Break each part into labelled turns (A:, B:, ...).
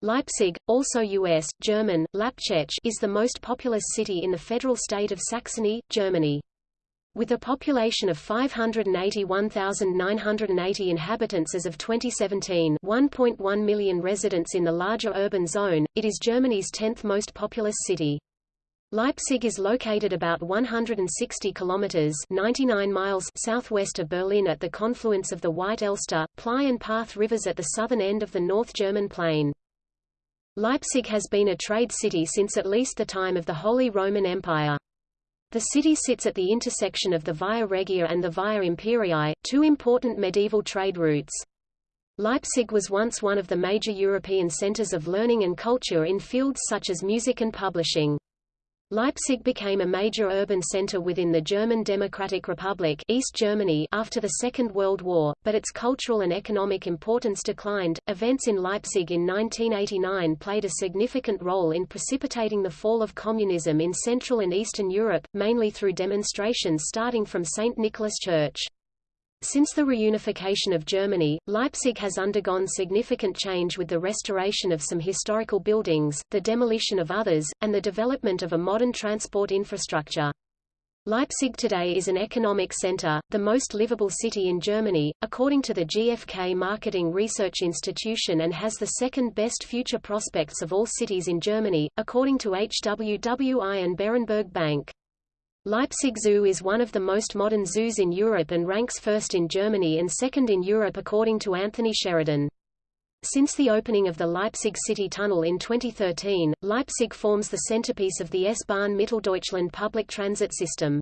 A: Leipzig, also U.S., German, Lapchech is the most populous city in the federal state of Saxony, Germany. With a population of 581,980 inhabitants as of 2017 1.1 million residents in the larger urban zone, it is Germany's 10th most populous city. Leipzig is located about 160 kilometers 99 miles southwest of Berlin at the confluence of the White Elster, Ply and Parth rivers at the southern end of the North German plain. Leipzig has been a trade city since at least the time of the Holy Roman Empire. The city sits at the intersection of the Via Regia and the Via Imperii, two important medieval trade routes. Leipzig was once one of the major European centers of learning and culture in fields such as music and publishing. Leipzig became a major urban center within the German Democratic Republic East Germany after the Second World War, but its cultural and economic importance declined. Events in Leipzig in 1989 played a significant role in precipitating the fall of communism in Central and Eastern Europe, mainly through demonstrations starting from St. Nicholas Church. Since the reunification of Germany, Leipzig has undergone significant change with the restoration of some historical buildings, the demolition of others, and the development of a modern transport infrastructure. Leipzig today is an economic center, the most livable city in Germany, according to the GfK Marketing Research Institution and has the second best future prospects of all cities in Germany, according to HWWI and Berenberg Bank. Leipzig Zoo is one of the most modern zoos in Europe and ranks first in Germany and second in Europe according to Anthony Sheridan. Since the opening of the Leipzig City Tunnel in 2013, Leipzig forms the centerpiece of the S-Bahn Mitteldeutschland public transit system.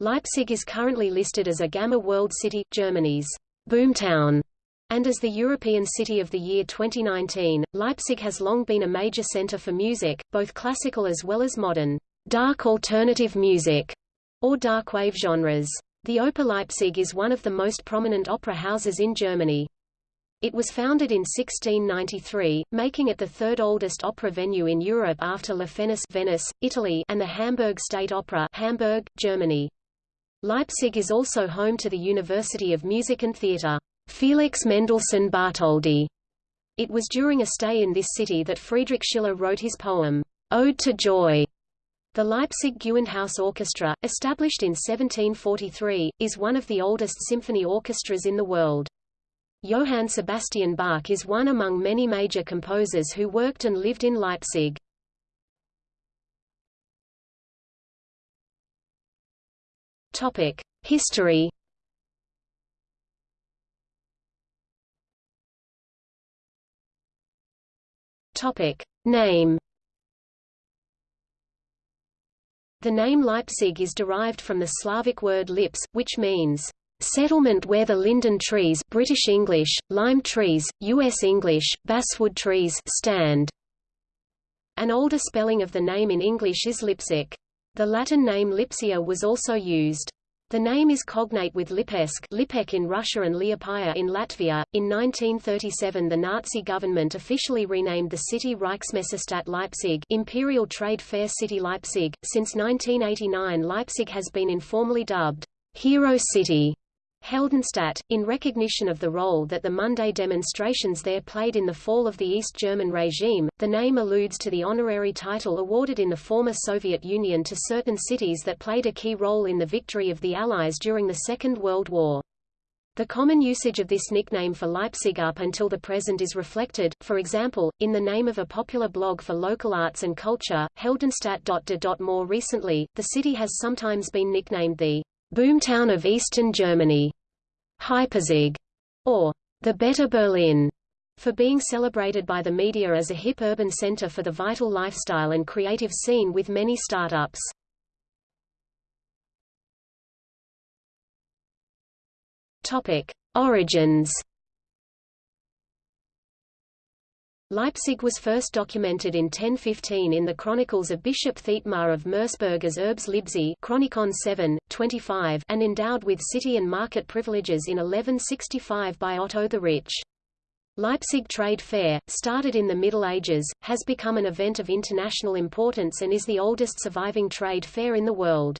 A: Leipzig is currently listed as a Gamma World City, Germany's boomtown, and as the European City of the Year 2019. Leipzig has long been a major center for music, both classical as well as modern dark alternative music, or dark wave genres. The Oper Leipzig is one of the most prominent opera houses in Germany. It was founded in 1693, making it the third oldest opera venue in Europe after La Fenice Venice, Italy and the Hamburg State Opera Hamburg, Germany. Leipzig is also home to the University of Music and Theatre, Felix Mendelssohn Bartholdy. It was during a stay in this city that Friedrich Schiller wrote his poem, Ode to Joy, the Leipzig Gewandhaus Orchestra, established in 1743, is one of the oldest symphony orchestras in the world. Johann Sebastian Bach is one among many major composers who worked and lived in Leipzig. Topic: History. Topic: Name. The name Leipzig is derived from the Slavic word lips, which means settlement where the linden trees British English, lime trees, U.S. English, basswood trees stand. An older spelling of the name in English is Lipsic. The Latin name Lipsia was also used. The name is cognate with Lipetsk Lipek in Russia and Liepaja in Latvia. In 1937 the Nazi government officially renamed the city Reichsmessestadt Leipzig Imperial Trade Fair City Leipzig. Since 1989 Leipzig has been informally dubbed Hero City Heldenstadt, in recognition of the role that the Monday demonstrations there played in the fall of the East German regime, the name alludes to the honorary title awarded in the former Soviet Union to certain cities that played a key role in the victory of the Allies during the Second World War. The common usage of this nickname for Leipzig up until the present is reflected, for example, in the name of a popular blog for local arts and culture, Heldenstadt. More recently, the city has sometimes been nicknamed the boomtown of Eastern Germany, Hypezig, or the Better Berlin, for being celebrated by the media as a hip urban center for the vital lifestyle and creative scene with many startups. Topic: Origins Leipzig was first documented in 1015 in the chronicles of Bishop Thietmar of Merseburg as Urbs Libsi Chronicon 7, 25 and endowed with city and market privileges in 1165 by Otto the Rich. Leipzig Trade Fair, started in the Middle Ages, has become an event of international importance and is the oldest surviving trade fair in the world.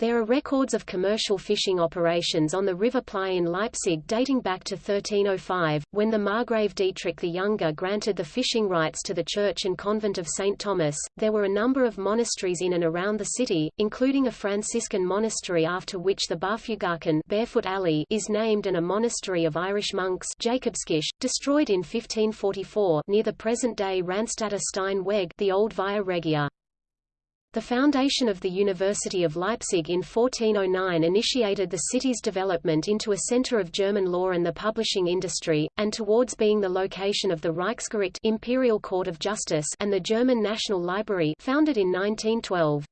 A: There are records of commercial fishing operations on the River Plei in Leipzig dating back to 1305, when the Margrave Dietrich the Younger granted the fishing rights to the church and convent of St. Thomas. There were a number of monasteries in and around the city, including a Franciscan monastery after which the Barfugarken Barefoot Alley is named and a monastery of Irish monks Jakobskirche, destroyed in 1544 near the present-day Ranstädter Stein Weg the old Via Regia. The foundation of the University of Leipzig in 1409 initiated the city's development into a center of German law and the publishing industry, and towards being the location of the Reichsgericht Imperial Court of Justice and the German National Library founded in 1912.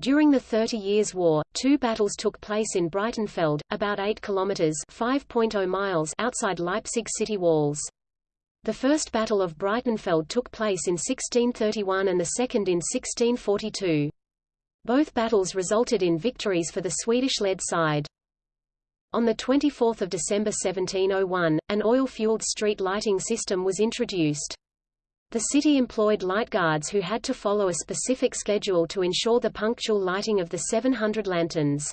A: During the Thirty Years' War, two battles took place in Breitenfeld, about 8 kilometers (5.0 miles) outside Leipzig city walls. The First Battle of Breitenfeld took place in 1631 and the second in 1642. Both battles resulted in victories for the Swedish-led side. On 24 December 1701, an oil-fueled street lighting system was introduced. The city employed light guards who had to follow a specific schedule to ensure the punctual lighting of the 700 lanterns.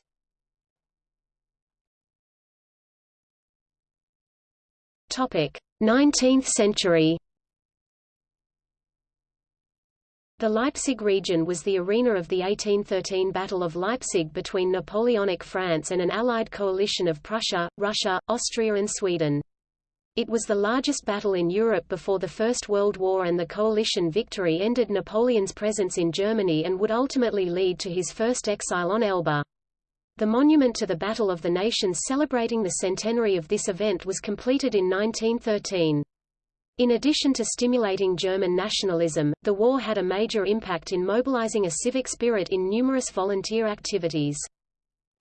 A: Topic: 19th century The Leipzig region was the arena of the 1813 Battle of Leipzig between Napoleonic France and an allied coalition of Prussia, Russia, Austria and Sweden. It was the largest battle in Europe before the First World War and the coalition victory ended Napoleon's presence in Germany and would ultimately lead to his first exile on Elba. The monument to the Battle of the Nations celebrating the centenary of this event was completed in 1913. In addition to stimulating German nationalism, the war had a major impact in mobilizing a civic spirit in numerous volunteer activities.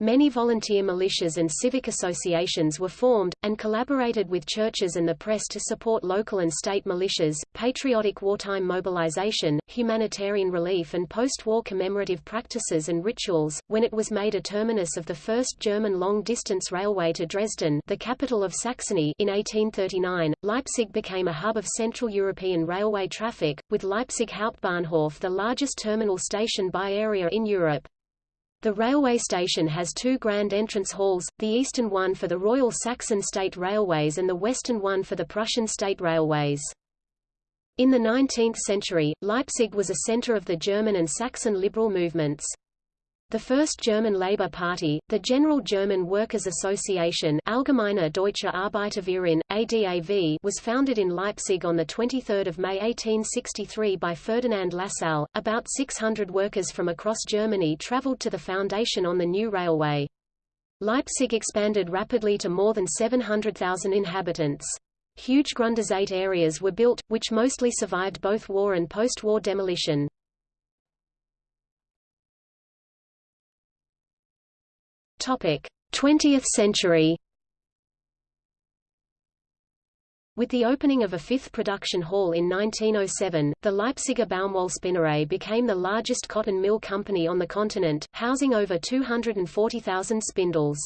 A: Many volunteer militias and civic associations were formed, and collaborated with churches and the press to support local and state militias, patriotic wartime mobilization, humanitarian relief and post-war commemorative practices and rituals. When it was made a terminus of the first German long-distance railway to Dresden the capital of Saxony in 1839, Leipzig became a hub of Central European railway traffic, with Leipzig Hauptbahnhof the largest terminal station by area in Europe. The railway station has two grand entrance halls, the eastern one for the Royal Saxon State Railways and the western one for the Prussian State Railways. In the 19th century, Leipzig was a center of the German and Saxon liberal movements. The first German Labour Party, the General German Workers' Association Allgemeine Deutsche Arbeiterverein, ADAV was founded in Leipzig on 23 May 1863 by Ferdinand Lassalle. About 600 workers from across Germany travelled to the foundation on the new railway. Leipzig expanded rapidly to more than 700,000 inhabitants. Huge Gründerzeit areas were built, which mostly survived both war and post-war demolition. 20th century With the opening of a fifth production hall in 1907, the Leipziger Baumwollspinnerei became the largest cotton mill company on the continent, housing over 240,000 spindles.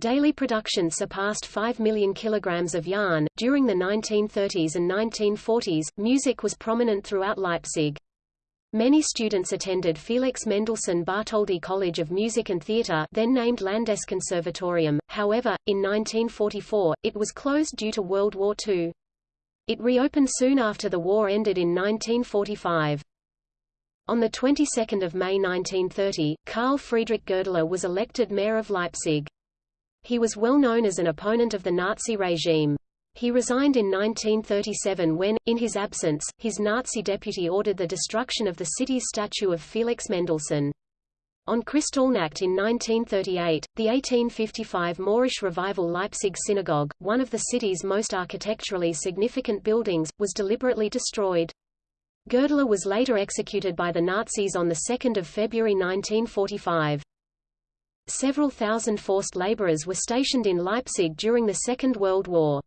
A: Daily production surpassed 5 million kilograms of yarn. During the 1930s and 1940s, music was prominent throughout Leipzig. Many students attended Felix Mendelssohn Bartholdy College of Music and Theatre then named Landeskonservatorium, however, in 1944, it was closed due to World War II. It reopened soon after the war ended in 1945. On the 22nd of May 1930, Karl Friedrich Goerdeler was elected mayor of Leipzig. He was well known as an opponent of the Nazi regime. He resigned in 1937 when, in his absence, his Nazi deputy ordered the destruction of the city's statue of Felix Mendelssohn. On Kristallnacht in 1938, the 1855 Moorish Revival Leipzig Synagogue, one of the city's most architecturally significant buildings, was deliberately destroyed. Goerdeler was later executed by the Nazis on 2 February 1945. Several thousand forced laborers were stationed in Leipzig during the Second World War.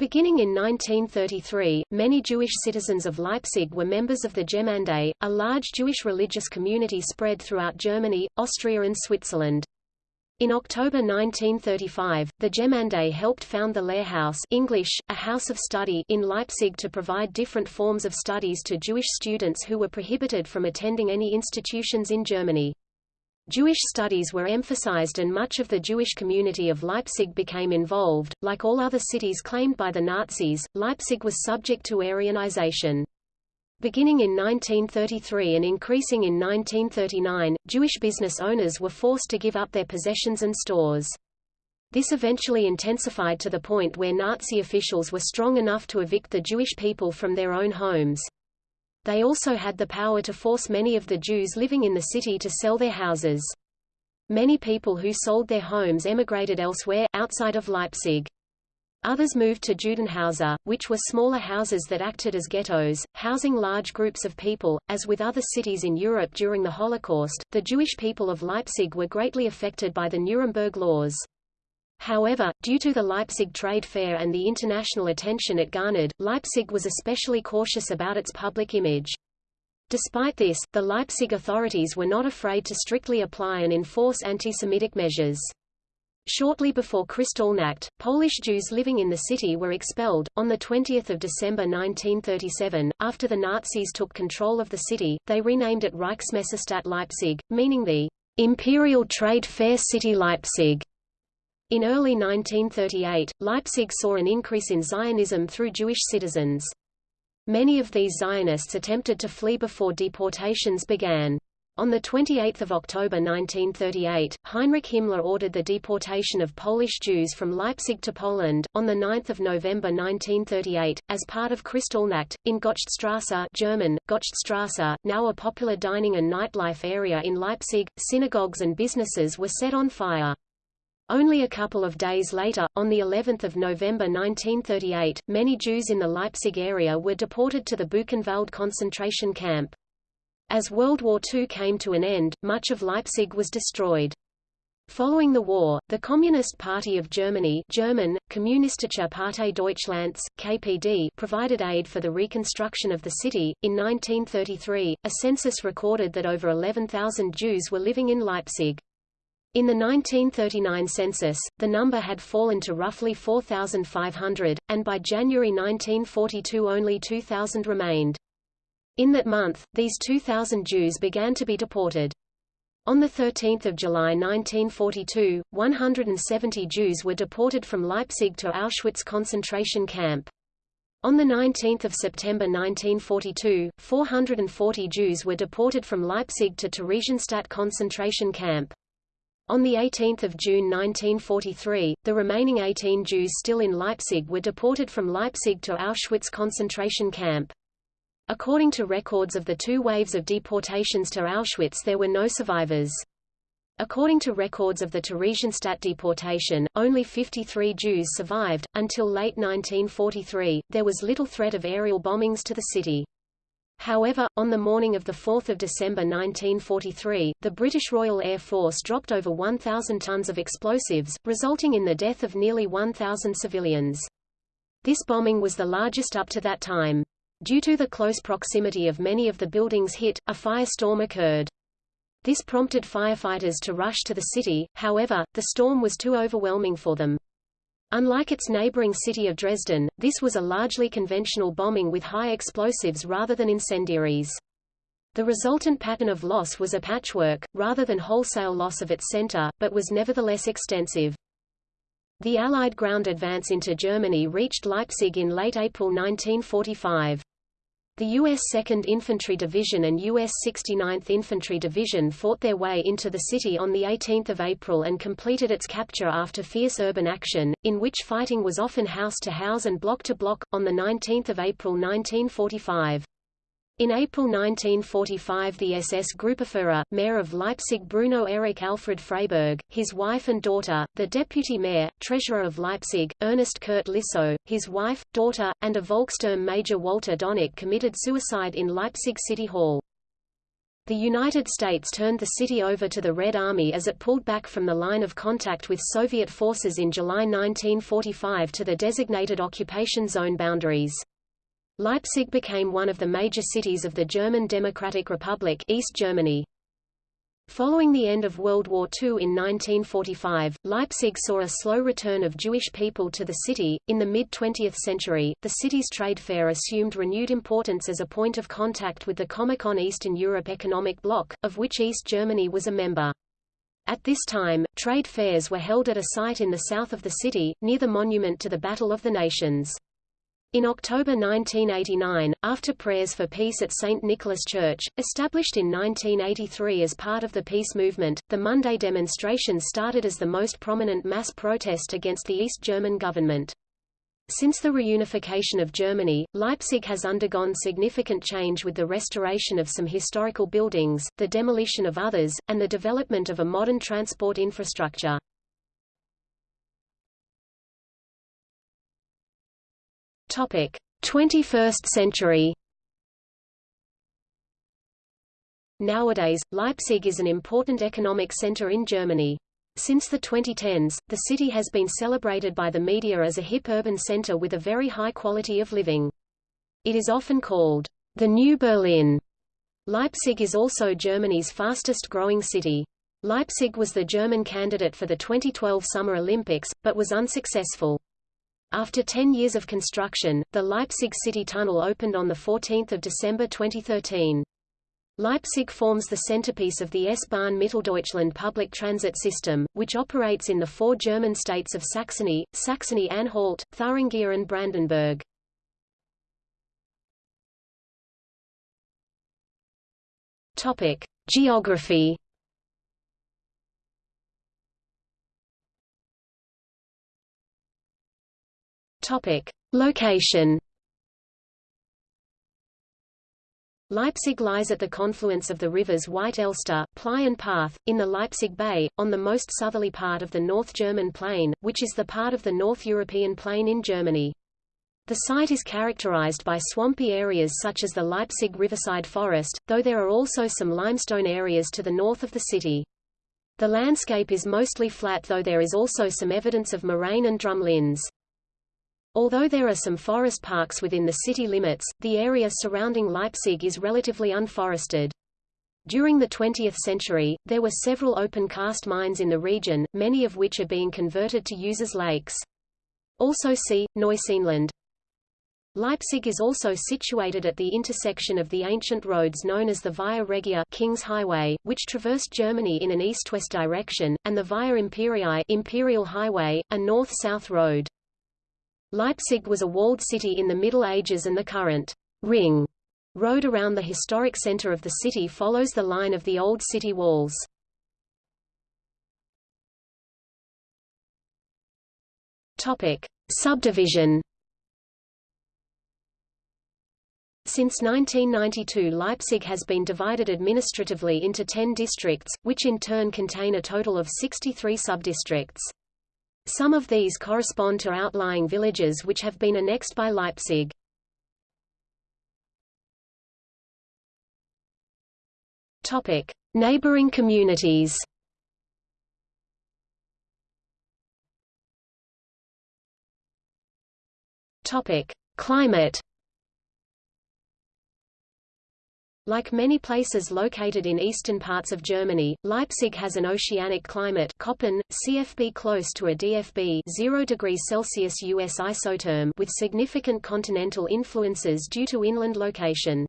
A: Beginning in 1933, many Jewish citizens of Leipzig were members of the Gemeinde, a large Jewish religious community spread throughout Germany, Austria and Switzerland. In October 1935, the Gemeinde helped found the Lehrhaus English, a house of study in Leipzig to provide different forms of studies to Jewish students who were prohibited from attending any institutions in Germany. Jewish studies were emphasized and much of the Jewish community of Leipzig became involved. Like all other cities claimed by the Nazis, Leipzig was subject to Aryanization. Beginning in 1933 and increasing in 1939, Jewish business owners were forced to give up their possessions and stores. This eventually intensified to the point where Nazi officials were strong enough to evict the Jewish people from their own homes. They also had the power to force many of the Jews living in the city to sell their houses. Many people who sold their homes emigrated elsewhere, outside of Leipzig. Others moved to Judenhäuser, which were smaller houses that acted as ghettos, housing large groups of people. As with other cities in Europe during the Holocaust, the Jewish people of Leipzig were greatly affected by the Nuremberg laws. However, due to the Leipzig Trade Fair and the international attention it garnered, Leipzig was especially cautious about its public image. Despite this, the Leipzig authorities were not afraid to strictly apply and enforce anti-Semitic measures. Shortly before Kristallnacht, Polish Jews living in the city were expelled. On 20 December 1937, after the Nazis took control of the city, they renamed it Reichsmessestadt Leipzig, meaning the Imperial Trade Fair City Leipzig. In early 1938, Leipzig saw an increase in Zionism through Jewish citizens. Many of these Zionists attempted to flee before deportations began. On 28 October 1938, Heinrich Himmler ordered the deportation of Polish Jews from Leipzig to Poland. On 9 November 1938, as part of Kristallnacht, in Gottschedstrasse German, Gottschedstrasse, now a popular dining and nightlife area in Leipzig, synagogues and businesses were set on fire. Only a couple of days later, on the 11th of November 1938, many Jews in the Leipzig area were deported to the Buchenwald concentration camp. As World War II came to an end, much of Leipzig was destroyed. Following the war, the Communist Party of Germany German, Kommunistische Partei Deutschlands, KPD provided aid for the reconstruction of the city. In 1933, a census recorded that over 11,000 Jews were living in Leipzig. In the 1939 census, the number had fallen to roughly 4,500, and by January 1942 only 2,000 remained. In that month, these 2,000 Jews began to be deported. On 13 July 1942, 170 Jews were deported from Leipzig to Auschwitz concentration camp. On 19 September 1942, 440 Jews were deported from Leipzig to Theresienstadt concentration camp. On 18 June 1943, the remaining 18 Jews still in Leipzig were deported from Leipzig to Auschwitz concentration camp. According to records of the two waves of deportations to Auschwitz there were no survivors. According to records of the Theresienstadt deportation, only 53 Jews survived. Until late 1943, there was little threat of aerial bombings to the city. However, on the morning of 4 December 1943, the British Royal Air Force dropped over 1,000 tons of explosives, resulting in the death of nearly 1,000 civilians. This bombing was the largest up to that time. Due to the close proximity of many of the buildings hit, a firestorm occurred. This prompted firefighters to rush to the city, however, the storm was too overwhelming for them. Unlike its neighboring city of Dresden, this was a largely conventional bombing with high explosives rather than incendiaries. The resultant pattern of loss was a patchwork, rather than wholesale loss of its center, but was nevertheless extensive. The Allied ground advance into Germany reached Leipzig in late April 1945. The U.S. 2nd Infantry Division and U.S. 69th Infantry Division fought their way into the city on 18 April and completed its capture after fierce urban action, in which fighting was often house to house and block to block, on 19 April 1945. In April 1945 the SS Gruppenführer, mayor of Leipzig Bruno Erich Alfred Freyberg, his wife and daughter, the deputy mayor, treasurer of Leipzig, Ernest Kurt Lisso, his wife, daughter, and a Volkssturm Major Walter Dönicke committed suicide in Leipzig City Hall. The United States turned the city over to the Red Army as it pulled back from the line of contact with Soviet forces in July 1945 to the designated occupation zone boundaries. Leipzig became one of the major cities of the German Democratic Republic East Germany. Following the end of World War II in 1945, Leipzig saw a slow return of Jewish people to the city. In the mid 20th century, the city's trade fair assumed renewed importance as a point of contact with the Comecon Eastern Europe Economic Bloc, of which East Germany was a member. At this time, trade fairs were held at a site in the south of the city, near the monument to the Battle of the Nations. In October 1989, after prayers for peace at St. Nicholas Church, established in 1983 as part of the peace movement, the Monday demonstration started as the most prominent mass protest against the East German government. Since the reunification of Germany, Leipzig has undergone significant change with the restoration of some historical buildings, the demolition of others, and the development of a modern transport infrastructure. Topic: 21st century. Nowadays, Leipzig is an important economic center in Germany. Since the 2010s, the city has been celebrated by the media as a hip urban center with a very high quality of living. It is often called the New Berlin. Leipzig is also Germany's fastest growing city. Leipzig was the German candidate for the 2012 Summer Olympics, but was unsuccessful. After 10 years of construction, the Leipzig City Tunnel opened on 14 December 2013. Leipzig forms the centerpiece of the S-Bahn Mitteldeutschland public transit system, which operates in the four German states of Saxony, Saxony-Anhalt, Thuringia and Brandenburg. Topic: Geography. Topic: Location. Leipzig lies at the confluence of the rivers White Elster, Plei and Parth, in the Leipzig Bay, on the most southerly part of the North German Plain, which is the part of the North European Plain in Germany. The site is characterized by swampy areas such as the Leipzig riverside forest, though there are also some limestone areas to the north of the city. The landscape is mostly flat though there is also some evidence of moraine and drumlins. Although there are some forest parks within the city limits, the area surrounding Leipzig is relatively unforested. During the 20th century, there were several open cast mines in the region, many of which are being converted to use as lakes. Also see, Neuseenland. Leipzig is also situated at the intersection of the ancient roads known as the Via Regia King's Highway, which traversed Germany in an east-west direction, and the Via Imperii Imperial Highway, a north-south road. Leipzig was a walled city in the Middle Ages and the current ring road around the historic center of the city follows the line of the old city walls. Topic: Subdivision Since 1992 Leipzig has been divided administratively into 10 districts, which in turn contain a total of 63 subdistricts. Some of these correspond to outlying villages which have been annexed by Leipzig. Topic: Neighboring communities. Topic: Climate. Like many places located in eastern parts of Germany, Leipzig has an oceanic climate Köppen, CFB close to a DFB 0 degrees Celsius US isotherm with significant continental influences due to inland location.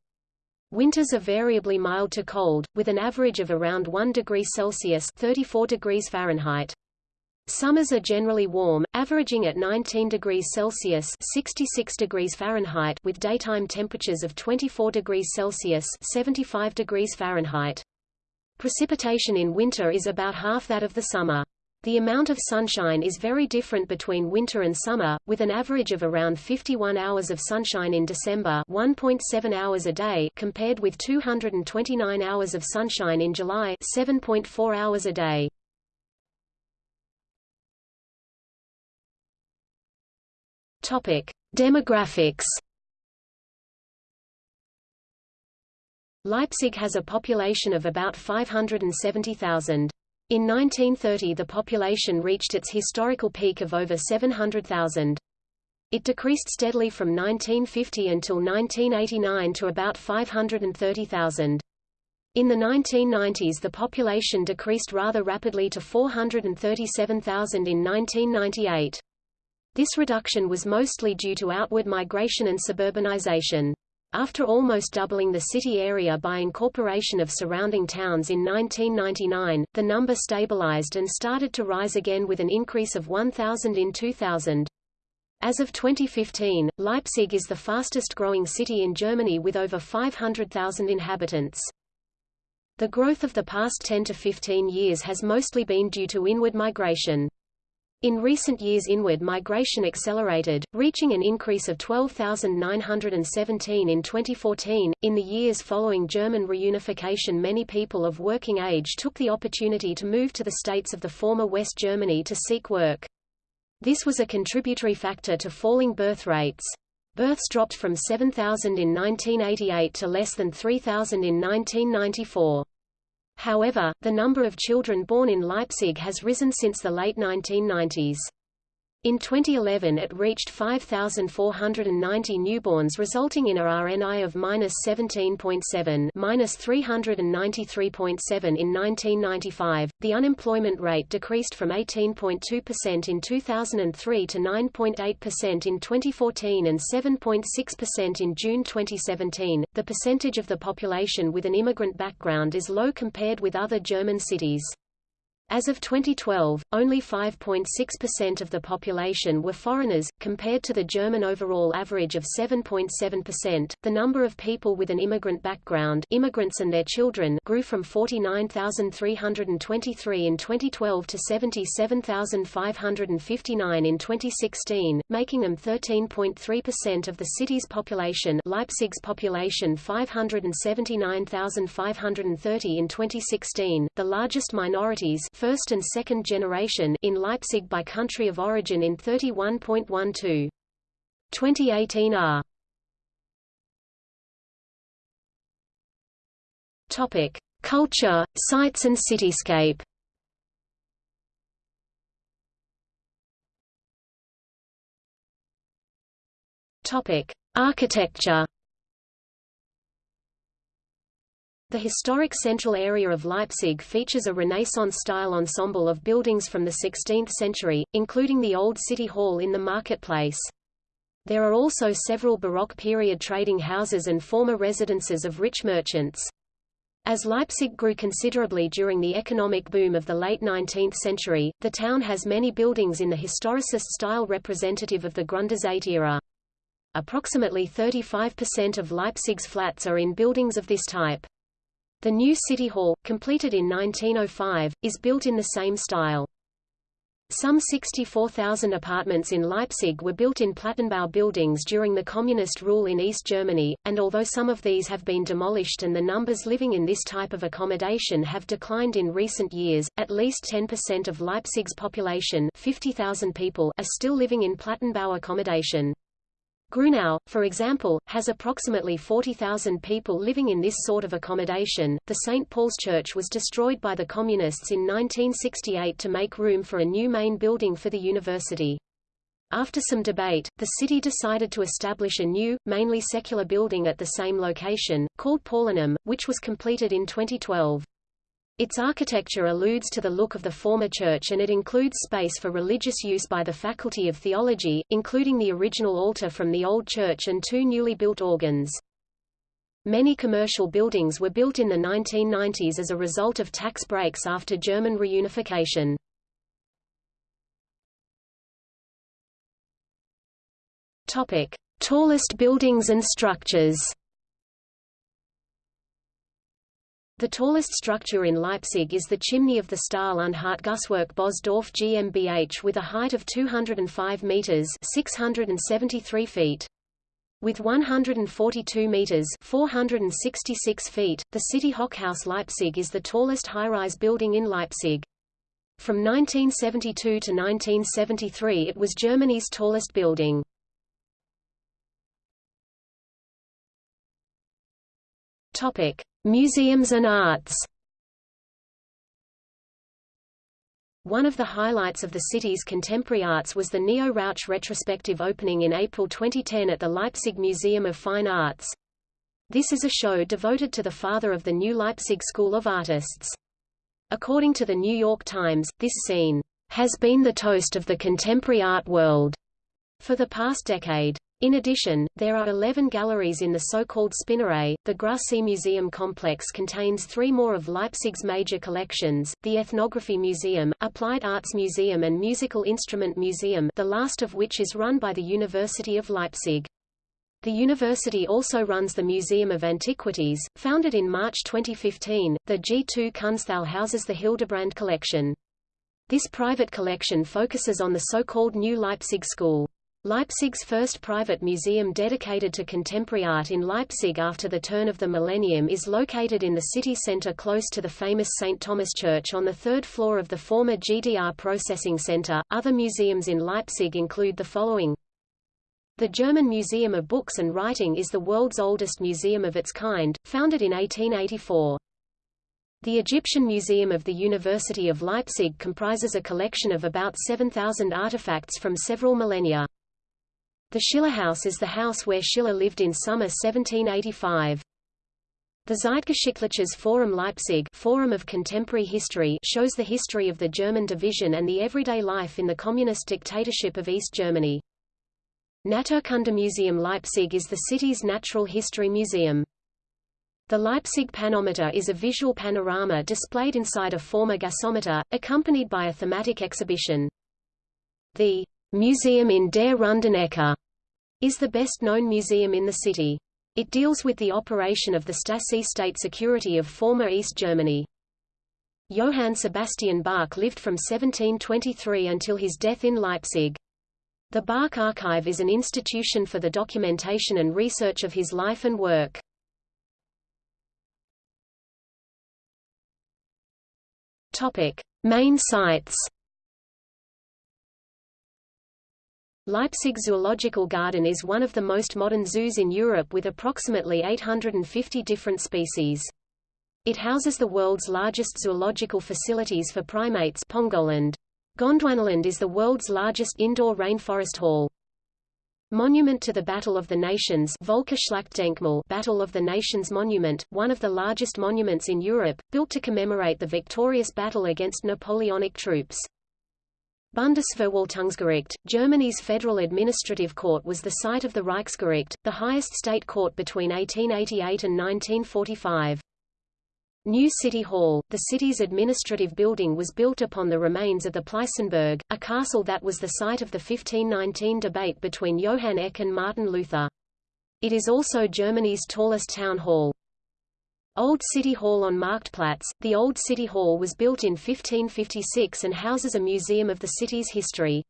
A: Winters are variably mild to cold, with an average of around 1 degree Celsius 34 degrees Fahrenheit. Summers are generally warm, averaging at 19 degrees Celsius 66 degrees Fahrenheit with daytime temperatures of 24 degrees Celsius 75 degrees Fahrenheit. Precipitation in winter is about half that of the summer. The amount of sunshine is very different between winter and summer, with an average of around 51 hours of sunshine in December 1.7 hours a day compared with 229 hours of sunshine in July 7.4 hours a day. Topic: Demographics. Leipzig has a population of about 570,000. In 1930 the population reached its historical peak of over 700,000. It decreased steadily from 1950 until 1989 to about 530,000. In the 1990s the population decreased rather rapidly to 437,000 in 1998. This reduction was mostly due to outward migration and suburbanization. After almost doubling the city area by incorporation of surrounding towns in 1999, the number stabilized and started to rise again with an increase of 1,000 in 2000. As of 2015, Leipzig is the fastest growing city in Germany with over 500,000 inhabitants. The growth of the past 10 to 15 years has mostly been due to inward migration. In recent years inward migration accelerated, reaching an increase of 12,917 in 2014. In the years following German reunification many people of working age took the opportunity to move to the states of the former West Germany to seek work. This was a contributory factor to falling birth rates. Births dropped from 7,000 in 1988 to less than 3,000 in 1994. However, the number of children born in Leipzig has risen since the late 1990s. In 2011 it reached 5,490 newborns resulting in a RNI of -17.7 -393.7 in 1995. The unemployment rate decreased from 18.2% in 2003 to 9.8% in 2014 and 7.6% in June 2017. The percentage of the population with an immigrant background is low compared with other German cities. As of 2012, only 5.6% of the population were foreigners, compared to the German overall average of 7.7%. The number of people with an immigrant background, immigrants and their children, grew from 49,323 in 2012 to 77,559 in 2016, making them 13.3% of the city's population. Leipzig's population 579,530 in 2016, the largest minorities first and second generation in Leipzig by country of origin in 31.12. 2018 R. Topic: Culture, sites and cityscape. Topic: Architecture. The historic central area of Leipzig features a Renaissance-style ensemble of buildings from the 16th century, including the Old City Hall in the marketplace. There are also several Baroque period trading houses and former residences of rich merchants. As Leipzig grew considerably during the economic boom of the late 19th century, the town has many buildings in the historicist style representative of the Gründerzeit era. Approximately 35% of Leipzig's flats are in buildings of this type. The new City Hall, completed in 1905, is built in the same style. Some 64,000 apartments in Leipzig were built in Plattenbau buildings during the communist rule in East Germany, and although some of these have been demolished and the numbers living in this type of accommodation have declined in recent years, at least 10% of Leipzig's population 50,000 people are still living in Plattenbau accommodation. Grünau, for example, has approximately 40,000 people living in this sort of accommodation. The St. Paul's Church was destroyed by the Communists in 1968 to make room for a new main building for the university. After some debate, the city decided to establish a new, mainly secular building at the same location, called Paulinum, which was completed in 2012. Its architecture alludes to the look of the former church and it includes space for religious use by the Faculty of Theology, including the original altar from the old church and two newly built organs. Many commercial buildings were built in the 1990s as a result of tax breaks after German reunification. Topic: Tallest buildings and structures. The tallest structure in Leipzig is the chimney of the Stahl und Hartgusswerk Bösdorf GmbH with a height of 205 meters (673 feet). With 142 meters (466 feet), the City Hochhaus Leipzig is the tallest high-rise building in Leipzig. From 1972 to 1973 it was Germany's tallest building. Topic: Museums and arts One of the highlights of the city's contemporary arts was the Neo Rauch retrospective opening in April 2010 at the Leipzig Museum of Fine Arts. This is a show devoted to the father of the new Leipzig School of Artists. According to the New York Times, this scene has been the toast of the contemporary art world for the past decade. In addition, there are 11 galleries in the so-called Spinnerei. The Grassi Museum complex contains three more of Leipzig's major collections, the Ethnography Museum, Applied Arts Museum and Musical Instrument Museum the last of which is run by the University of Leipzig. The university also runs the Museum of Antiquities. Founded in March 2015, the G2 Kunsthalle houses the Hildebrand collection. This private collection focuses on the so-called New Leipzig School. Leipzig's first private museum dedicated to contemporary art in Leipzig after the turn of the millennium is located in the city center close to the famous St. Thomas Church on the third floor of the former GDR Processing Center. Other museums in Leipzig include the following. The German Museum of Books and Writing is the world's oldest museum of its kind, founded in 1884. The Egyptian Museum of the University of Leipzig comprises a collection of about 7,000 artifacts from several millennia. The Schiller House is the house where Schiller lived in summer 1785. The Zeitgeschichtliches Forum Leipzig Forum of Contemporary History shows the history of the German division and the everyday life in the communist dictatorship of East Germany. Naturkundemuseum Leipzig is the city's natural history museum. The Leipzig Panometer is a visual panorama displayed inside a former gasometer, accompanied by a thematic exhibition. The Museum in der Runden Ecke is the best-known museum in the city. It deals with the operation of the Stasi state security of former East Germany. Johann Sebastian Bach lived from 1723 until his death in Leipzig. The Bach Archive is an institution for the documentation and research of his life and work. Topic: Main sites Leipzig Zoological Garden is one of the most modern zoos in Europe with approximately 850 different species. It houses the world's largest zoological facilities for primates Pongoland. Gondwanaland is the world's largest indoor rainforest hall. Monument to the Battle of the Nations Battle of the Nations Monument, one of the largest monuments in Europe, built to commemorate the victorious battle against Napoleonic troops. Bundesverwaltungsgericht, Germany's federal administrative court was the site of the Reichsgericht, the highest state court between 1888 and 1945. New City Hall, the city's administrative building was built upon the remains of the Pleißenberg, a castle that was the site of the 1519 debate between Johann Eck and Martin Luther. It is also Germany's tallest town hall. Old City Hall on Marktplatz. The Old City Hall was built in 1556 and houses a museum of the city's history.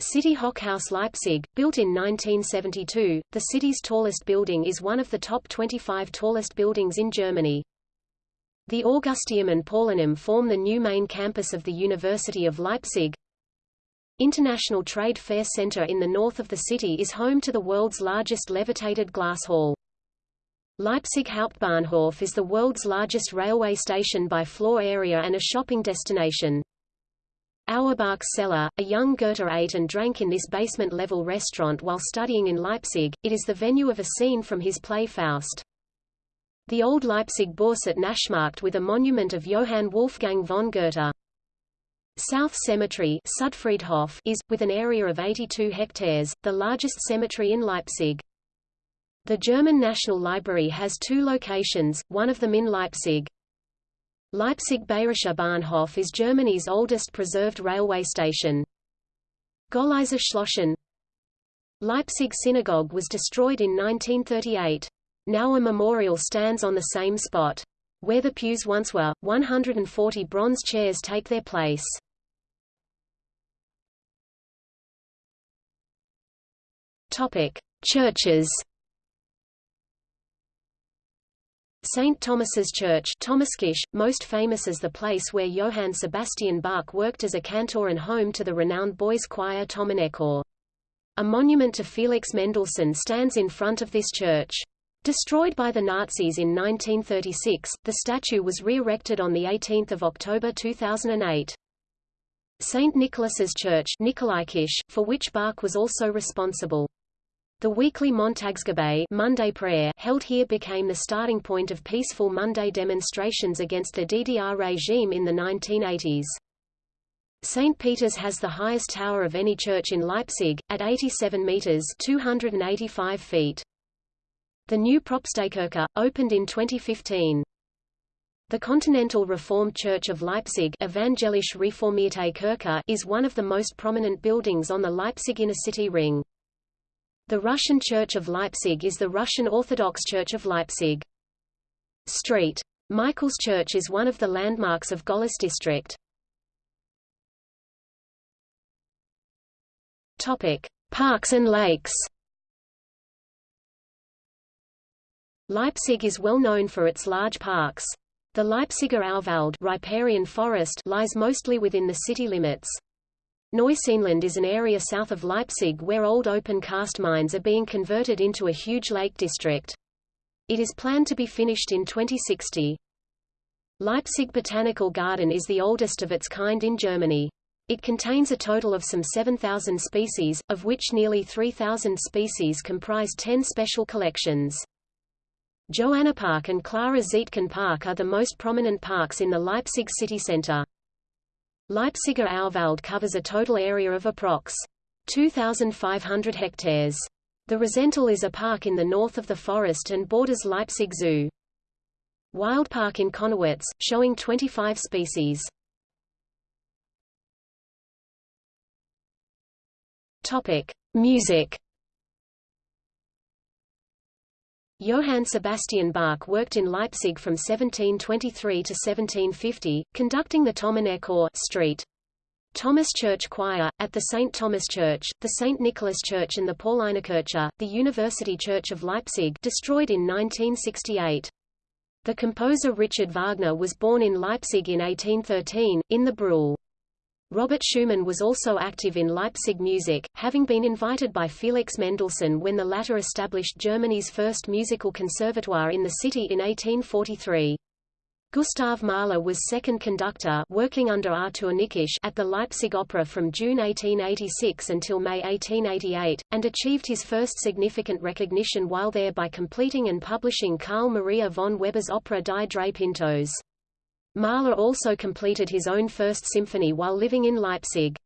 A: City Hochhaus Leipzig, built in 1972, the city's tallest building is one of the top 25 tallest buildings in Germany. The Augusteum and Paulinum form the new main campus of the University of Leipzig. International Trade Fair Center in the north of the city is home to the world's largest levitated glass hall. Leipzig Hauptbahnhof is the world's largest railway station by floor area and a shopping destination. Auerbach's cellar, a young Goethe ate and drank in this basement-level restaurant while studying in Leipzig, it is the venue of a scene from his play Faust. The old Leipzig Bourse at Naschmarkt with a monument of Johann Wolfgang von Goethe. South Cemetery is, with an area of 82 hectares, the largest cemetery in Leipzig. The German National Library has two locations, one of them in Leipzig. Leipzig Bayerischer Bahnhof is Germany's oldest preserved railway station. Golleiser Schlossen Leipzig Synagogue was destroyed in 1938. Now a memorial stands on the same spot. Where the pews once were, 140 bronze chairs take their place. Churches St. Thomas's Church most famous as the place where Johann Sebastian Bach worked as a cantor and home to the renowned boys' choir Thomanerchor. A monument to Felix Mendelssohn stands in front of this church. Destroyed by the Nazis in 1936, the statue was re-erected on 18 October 2008. St. Nicholas's Church Nikolaikirche, for which Bach was also responsible. The weekly Montagsgebet Monday prayer held here became the starting point of peaceful Monday demonstrations against the DDR regime in the 1980s. St. Peter's has the highest tower of any church in Leipzig, at 87 meters 285 feet. The new Propsteikirche, opened in 2015. The Continental Reformed Church of Leipzig Evangelische Reformierte Kirche is one of the most prominent buildings on the Leipzig inner city ring. The Russian Church of Leipzig is the Russian Orthodox Church of Leipzig. Street. Michael's Church is one of the landmarks of Gohlis district. Topic: Parks and lakes. Leipzig is well known for its large parks. The Leipziger Auwald riparian forest lies mostly within the city limits. Neuseenland is an area south of Leipzig where old open cast mines are being converted into a huge lake district. It is planned to be finished in 2060. Leipzig Botanical Garden is the oldest of its kind in Germany. It contains a total of some 7,000 species, of which nearly 3,000 species comprise 10 special collections. Johanna Park and Clara Zetkin Park are the most prominent parks in the Leipzig city center. Leipziger Auwald covers a total area of approx. 2,500 hectares. The Rosental is a park in the north of the forest and borders Leipzig Zoo. Wildpark in Connewitz, showing 25 species. Topic: Music. Johann Sebastian Bach worked in Leipzig from 1723 to 1750, conducting the Thomanerchor Street. Thomas Church Choir, at the St. Thomas Church, the St. Nicholas Church and the Paulinerkirche, the University Church of Leipzig destroyed in 1968. The composer Richard Wagner was born in Leipzig in 1813, in the Brühl. Robert Schumann was also active in Leipzig music, having been invited by Felix Mendelssohn when the latter established Germany's first musical conservatoire in the city in 1843. Gustav Mahler was second conductor working under Artur Nikisch at the Leipzig Opera from June 1886 until May 1888, and achieved his first significant recognition while there by completing and publishing Carl Maria von Weber's opera Die Drei Pintos. Mahler also completed his own first symphony while living in Leipzig.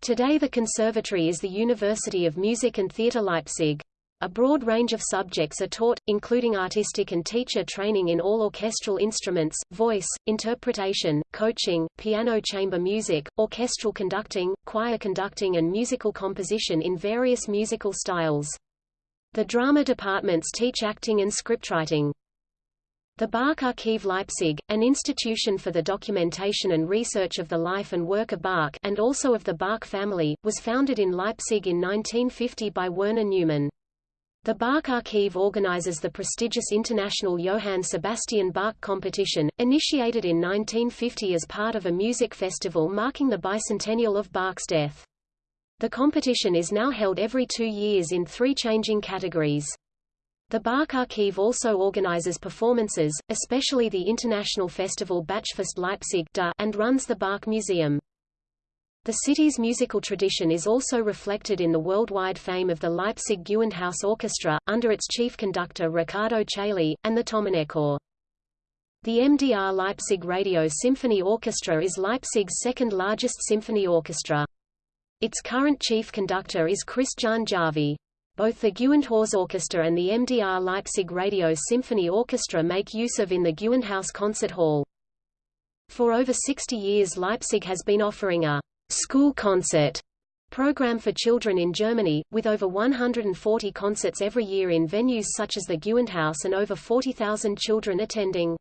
A: Today the conservatory is the University of Music and Theatre Leipzig. A broad range of subjects are taught, including artistic and teacher training in all orchestral instruments, voice, interpretation, coaching, piano chamber music, orchestral conducting, choir conducting and musical composition in various musical styles. The drama departments teach acting and scriptwriting. The Bach Archive Leipzig, an institution for the documentation and research of the life and work of Bach and also of the Bach family, was founded in Leipzig in 1950 by Werner Neumann. The Bach Archive organizes the prestigious International Johann Sebastian Bach competition, initiated in 1950 as part of a music festival marking the bicentennial of Bach's death. The competition is now held every two years in three changing categories. The Bach Archive also organizes performances, especially the international festival Bachfest Leipzig and runs the Bach Museum. The city's musical tradition is also reflected in the worldwide fame of the Leipzig Gewandhaus Orchestra, under its chief conductor Riccardo Chailly, and the Thomanerchor. The MDR Leipzig Radio Symphony Orchestra is Leipzig's second largest symphony orchestra. Its current chief conductor is Kristjan Järvi. Both the Gewandhaus Orchestra and the MDR Leipzig Radio Symphony Orchestra make use of in the Gewandhaus Concert Hall. For over 60 years Leipzig has been offering a school concert program for children in Germany, with over 140 concerts every year in venues such as the Gewandhaus and over 40,000 children attending.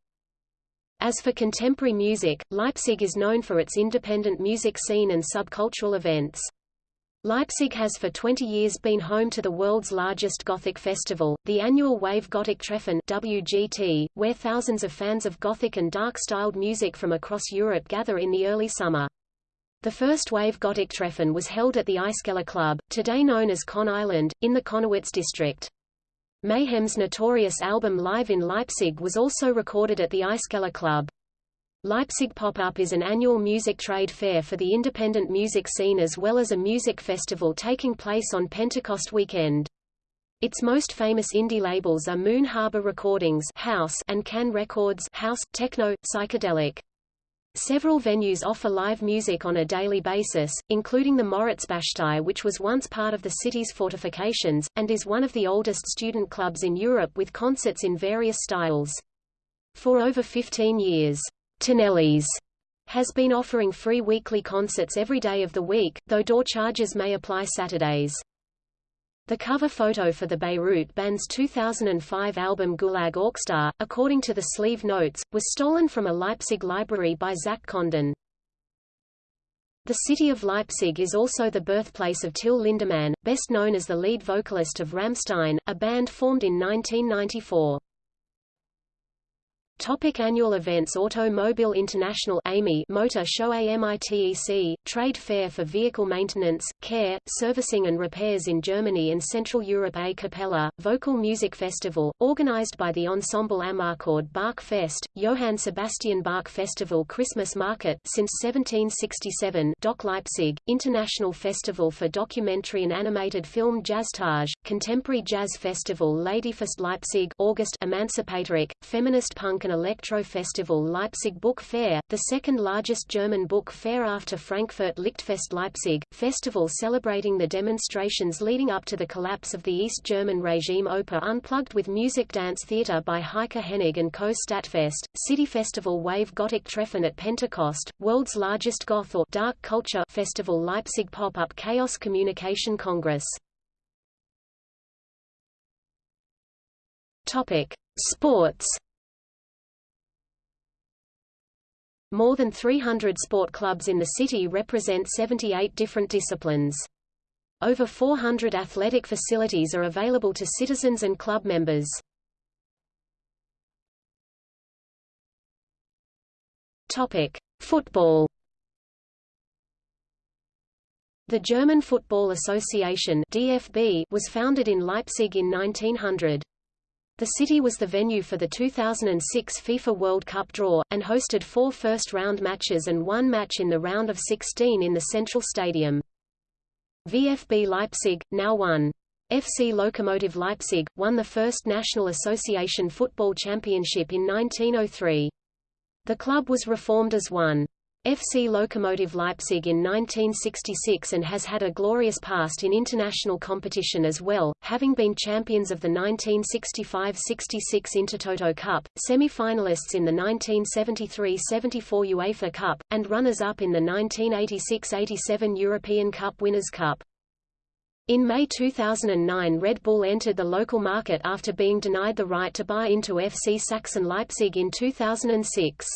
A: As for contemporary music, Leipzig is known for its independent music scene and subcultural events. Leipzig has for 20 years been home to the world's largest Gothic festival, the annual Wave Gothic Treffen WGT, where thousands of fans of Gothic and dark-styled music from across Europe gather in the early summer. The first Wave Gothic Treffen was held at the Eiskeller Club, today known as Conne Island, in the Connewitz district. Mayhem's notorious album Live in Leipzig was also recorded at the Eiskeller Club. Leipzig Pop-Up is an annual music trade fair for the independent music scene as well as a music festival taking place on Pentecost weekend. Its most famous indie labels are Moon Harbor Recordings House and Kann Records House, Techno, Psychedelic. Several venues offer live music on a daily basis, including the Moritzbastei which was once part of the city's fortifications, and is one of the oldest student clubs in Europe with concerts in various styles. For over 15 years, Tonelli's has been offering free weekly concerts every day of the week, though door charges may apply Saturdays. The cover photo for the Beirut Band's 2005 album Gulag Orkestar, according to the sleeve notes, was stolen from a Leipzig library by Zach Condon. The city of Leipzig is also the birthplace of Till Lindemann, best known as the lead vocalist of Rammstein, a band formed in 1994. Topic annual events Automobile International AMI Motor Show AMITEC, trade fair for vehicle maintenance, care, servicing and repairs in Germany and Central Europe A Cappella, Vocal Music Festival, organized by the Ensemble Amarcord Bach Fest, Johann Sebastian Bach Festival Christmas Market since 1767 DOK Leipzig, International Festival for Documentary and Animated Film Jazztage, Contemporary Jazz Festival Ladyfest Leipzig August Emancipatoric, Feminist Punk and Electro Festival Leipzig Book Fair, the second largest German book fair after Frankfurt Lichtfest Leipzig, festival celebrating the demonstrations leading up to the collapse of the East German regime Oper Unplugged with music dance theater by Heike Hennig and Co. Stadtfest, City Festival Wave Gothic Treffen at Pentecost, world's largest goth or dark culture festival Leipzig Pop-up Chaos Communication Congress. Topic: Sports More than 300 sport clubs in the city represent 78 different disciplines. Over 400 athletic facilities are available to citizens and club members. Topic: Football. The German Football Association (DFB) was founded in Leipzig in 1900. The city was the venue for the 2006 FIFA World Cup draw, and hosted four first-round matches and one match in the round of 16 in the Central Stadium. VfB Leipzig, now won. FC Lokomotive Leipzig, won the first National Association Football Championship in 1903. The club was reformed as one. FC Lokomotive Leipzig in 1966 and has had a glorious past in international competition as well, having been champions of the 1965–66 Intertoto Cup, semi-finalists in the 1973–74 UEFA Cup, and runners-up in the 1986–87 European Cup Winners' Cup. In May 2009 Red Bull entered the local market after being denied the right to buy into FC Sachsen Leipzig in 2006.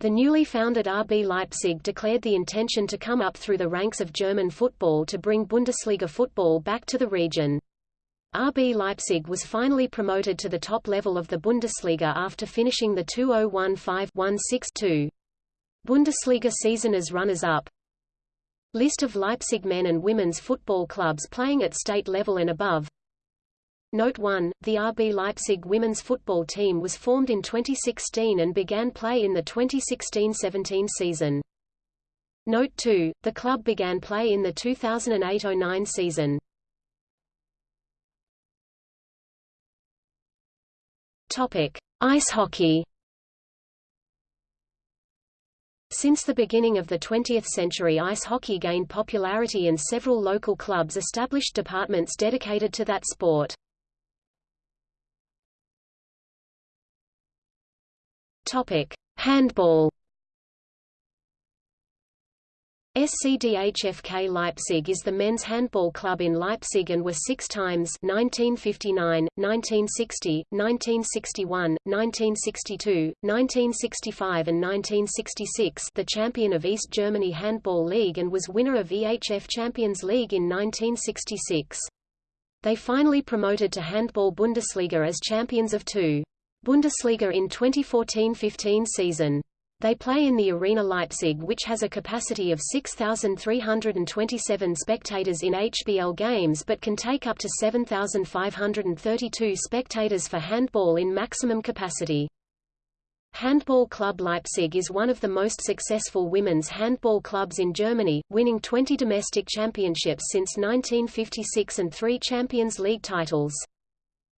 A: The newly founded RB Leipzig declared the intention to come up through the ranks of German football to bring Bundesliga football back to the region. RB Leipzig was finally promoted to the top level of the Bundesliga after finishing the 2015-16-2 Bundesliga season as runners-up. List of Leipzig men and women's football clubs playing at state level and above Note 1, the RB Leipzig women's football team was formed in 2016 and began play in the 2016-17 season. Note 2, the club began play in the 2008-09 season. Topic: Ice hockey. Since the beginning of the 20th century ice hockey gained popularity and several local clubs established departments dedicated to that sport. Topic: Handball. SCDHFK Leipzig is the men's handball club in Leipzig and were six times 1959, 1960, 1961, 1962, 1965 and 1966 the champion of East Germany Handball League and was winner of EHF Champions League in 1966. They finally promoted to Handball Bundesliga as champions of two Bundesliga in 2014-15 season. They play in the Arena Leipzig which has a capacity of 6,327 spectators in HBL games but can take up to 7,532 spectators for handball in maximum capacity. Handball Club Leipzig is one of the most successful women's handball clubs in Germany, winning 20 domestic championships since 1956 and three Champions League titles.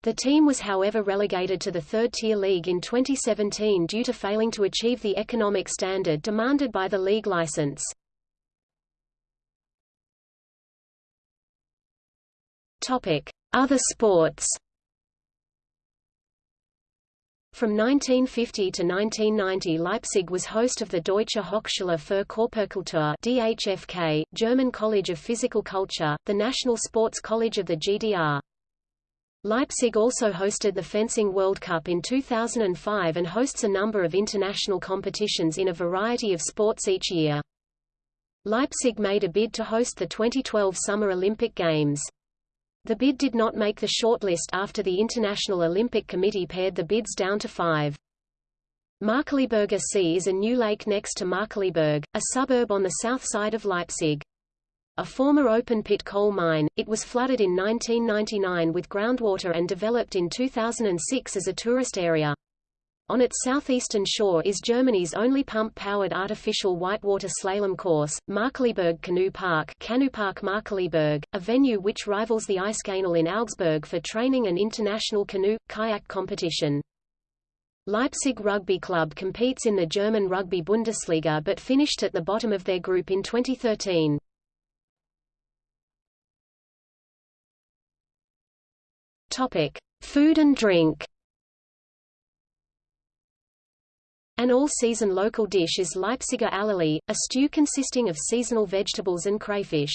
A: The team was however relegated to the third-tier league in 2017 due to failing to achieve the economic standard demanded by the league license. Other sports From 1950 to 1990 Leipzig was host of the Deutsche Hochschule für Körperkultur DHFK, German College of Physical Culture, the national sports college of the GDR. Leipzig also hosted the Fencing World Cup in 2005 and hosts a number of international competitions in a variety of sports each year. Leipzig made a bid to host the 2012 Summer Olympic Games. The bid did not make the shortlist after the International Olympic Committee pared the bids down to five. Markkleeberger See is a new lake next to Markkleeberg, a suburb on the south side of Leipzig. A former open-pit coal mine, it was flooded in 1999 with groundwater and developed in 2006 as a tourist area. On its southeastern shore is Germany's only pump-powered artificial whitewater slalom course, Markkleeberg Canoe Park Park Markkleeberg, a venue which rivals the Eiskanal in Augsburg for training and international canoe, kayak competition. Leipzig Rugby Club competes in the German Rugby Bundesliga but finished at the bottom of their group in 2013. Topic: Food and drink. An all-season local dish is Leipziger Allerlei, a stew consisting of seasonal vegetables and crayfish.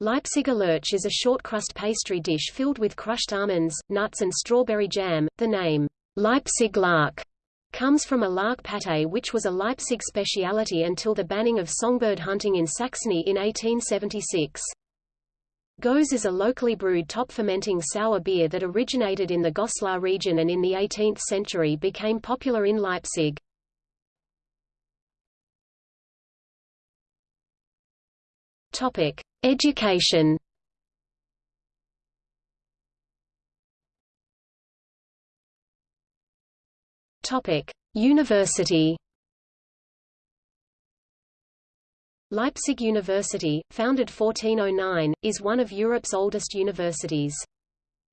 A: Leipziger Lerche is a short-crust pastry dish filled with crushed almonds, nuts and strawberry jam. The name, Leipzig lark, comes from a lark pâté which was a Leipzig speciality until the banning of songbird hunting in Saxony in 1876. Gose is a locally brewed top-fermenting sour beer that originated in the Goslar region and in the 18th century became popular in Leipzig. Topic: Education. Topic: University. Leipzig University, founded 1409, is one of Europe's oldest universities.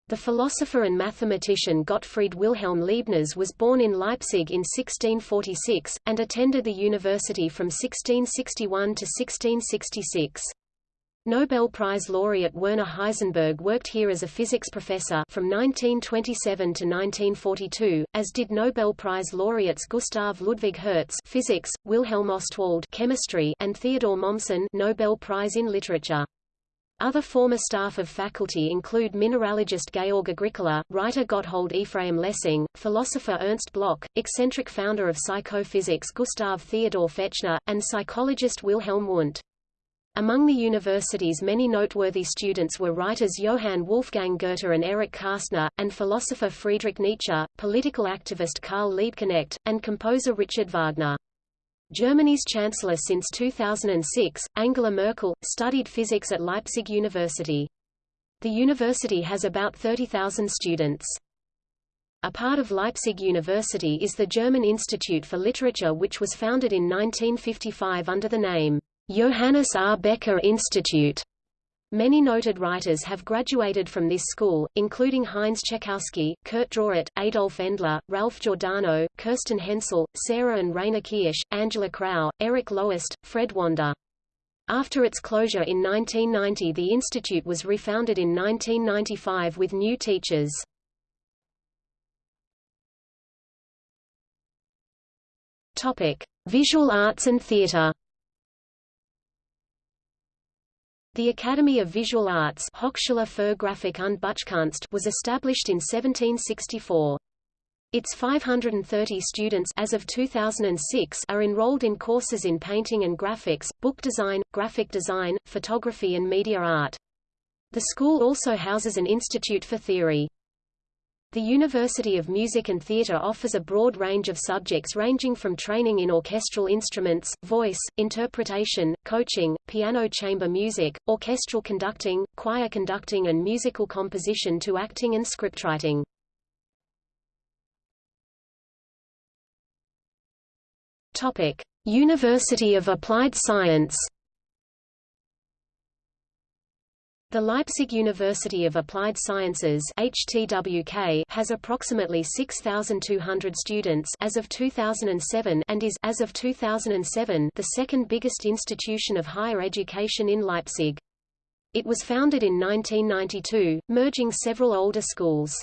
A: The philosopher and mathematician Gottfried Wilhelm Leibniz was born in Leipzig in 1646, and attended the university from 1661 to 1666. Nobel Prize laureate Werner Heisenberg worked here as a physics professor from 1927 to 1942, as did Nobel Prize laureates Gustav Ludwig Hertz physics, Wilhelm Ostwald chemistry, and Theodor Mommsen Nobel Prize in literature. Other former staff of faculty include mineralogist Georg Agricola, writer Gotthold Ephraim Lessing, philosopher Ernst Bloch, eccentric founder of psychophysics Gustav Theodor Fechner, and psychologist Wilhelm Wundt. Among the university's many noteworthy students were writers Johann Wolfgang Goethe and Erich Kästner, and philosopher Friedrich Nietzsche, political activist Karl Liebknecht, and composer Richard Wagner. Germany's chancellor since 2006, Angela Merkel, studied physics at Leipzig University. The university has about 30,000 students. A part of Leipzig University is the German Institute for Literature which was founded in 1955 under the name Johannes R. Becher Institute. Many noted writers have graduated from this school, including Heinz Czechowski, Kurt Drawert, Adolf Endler, Ralph Giordano, Kerstin Hensel, Sarah and Rainer Kirsch, Angela Krauß, Erich Loest, Fred Wander. After its closure in 1990 the institute was refounded in 1995 with new teachers. Visual Arts and Theatre. The Academy of Visual Arts Hochschule für Grafik und Buchkunst was established in 1764. Its 530 students as of 2006 are enrolled in courses in painting and graphics, book design, graphic design, photography and media art. The school also houses an institute for theory. The University of Music and Theatre offers a broad range of subjects ranging from training in orchestral instruments, voice, interpretation, coaching, piano chamber music, orchestral conducting, choir conducting and musical composition to acting and scriptwriting. University of Applied Science The Leipzig University of Applied Sciences HTWK has approximately 6,200 students as of 2007 and is as of 2007 the second biggest institution of higher education in Leipzig. It was founded in 1992, merging several older schools.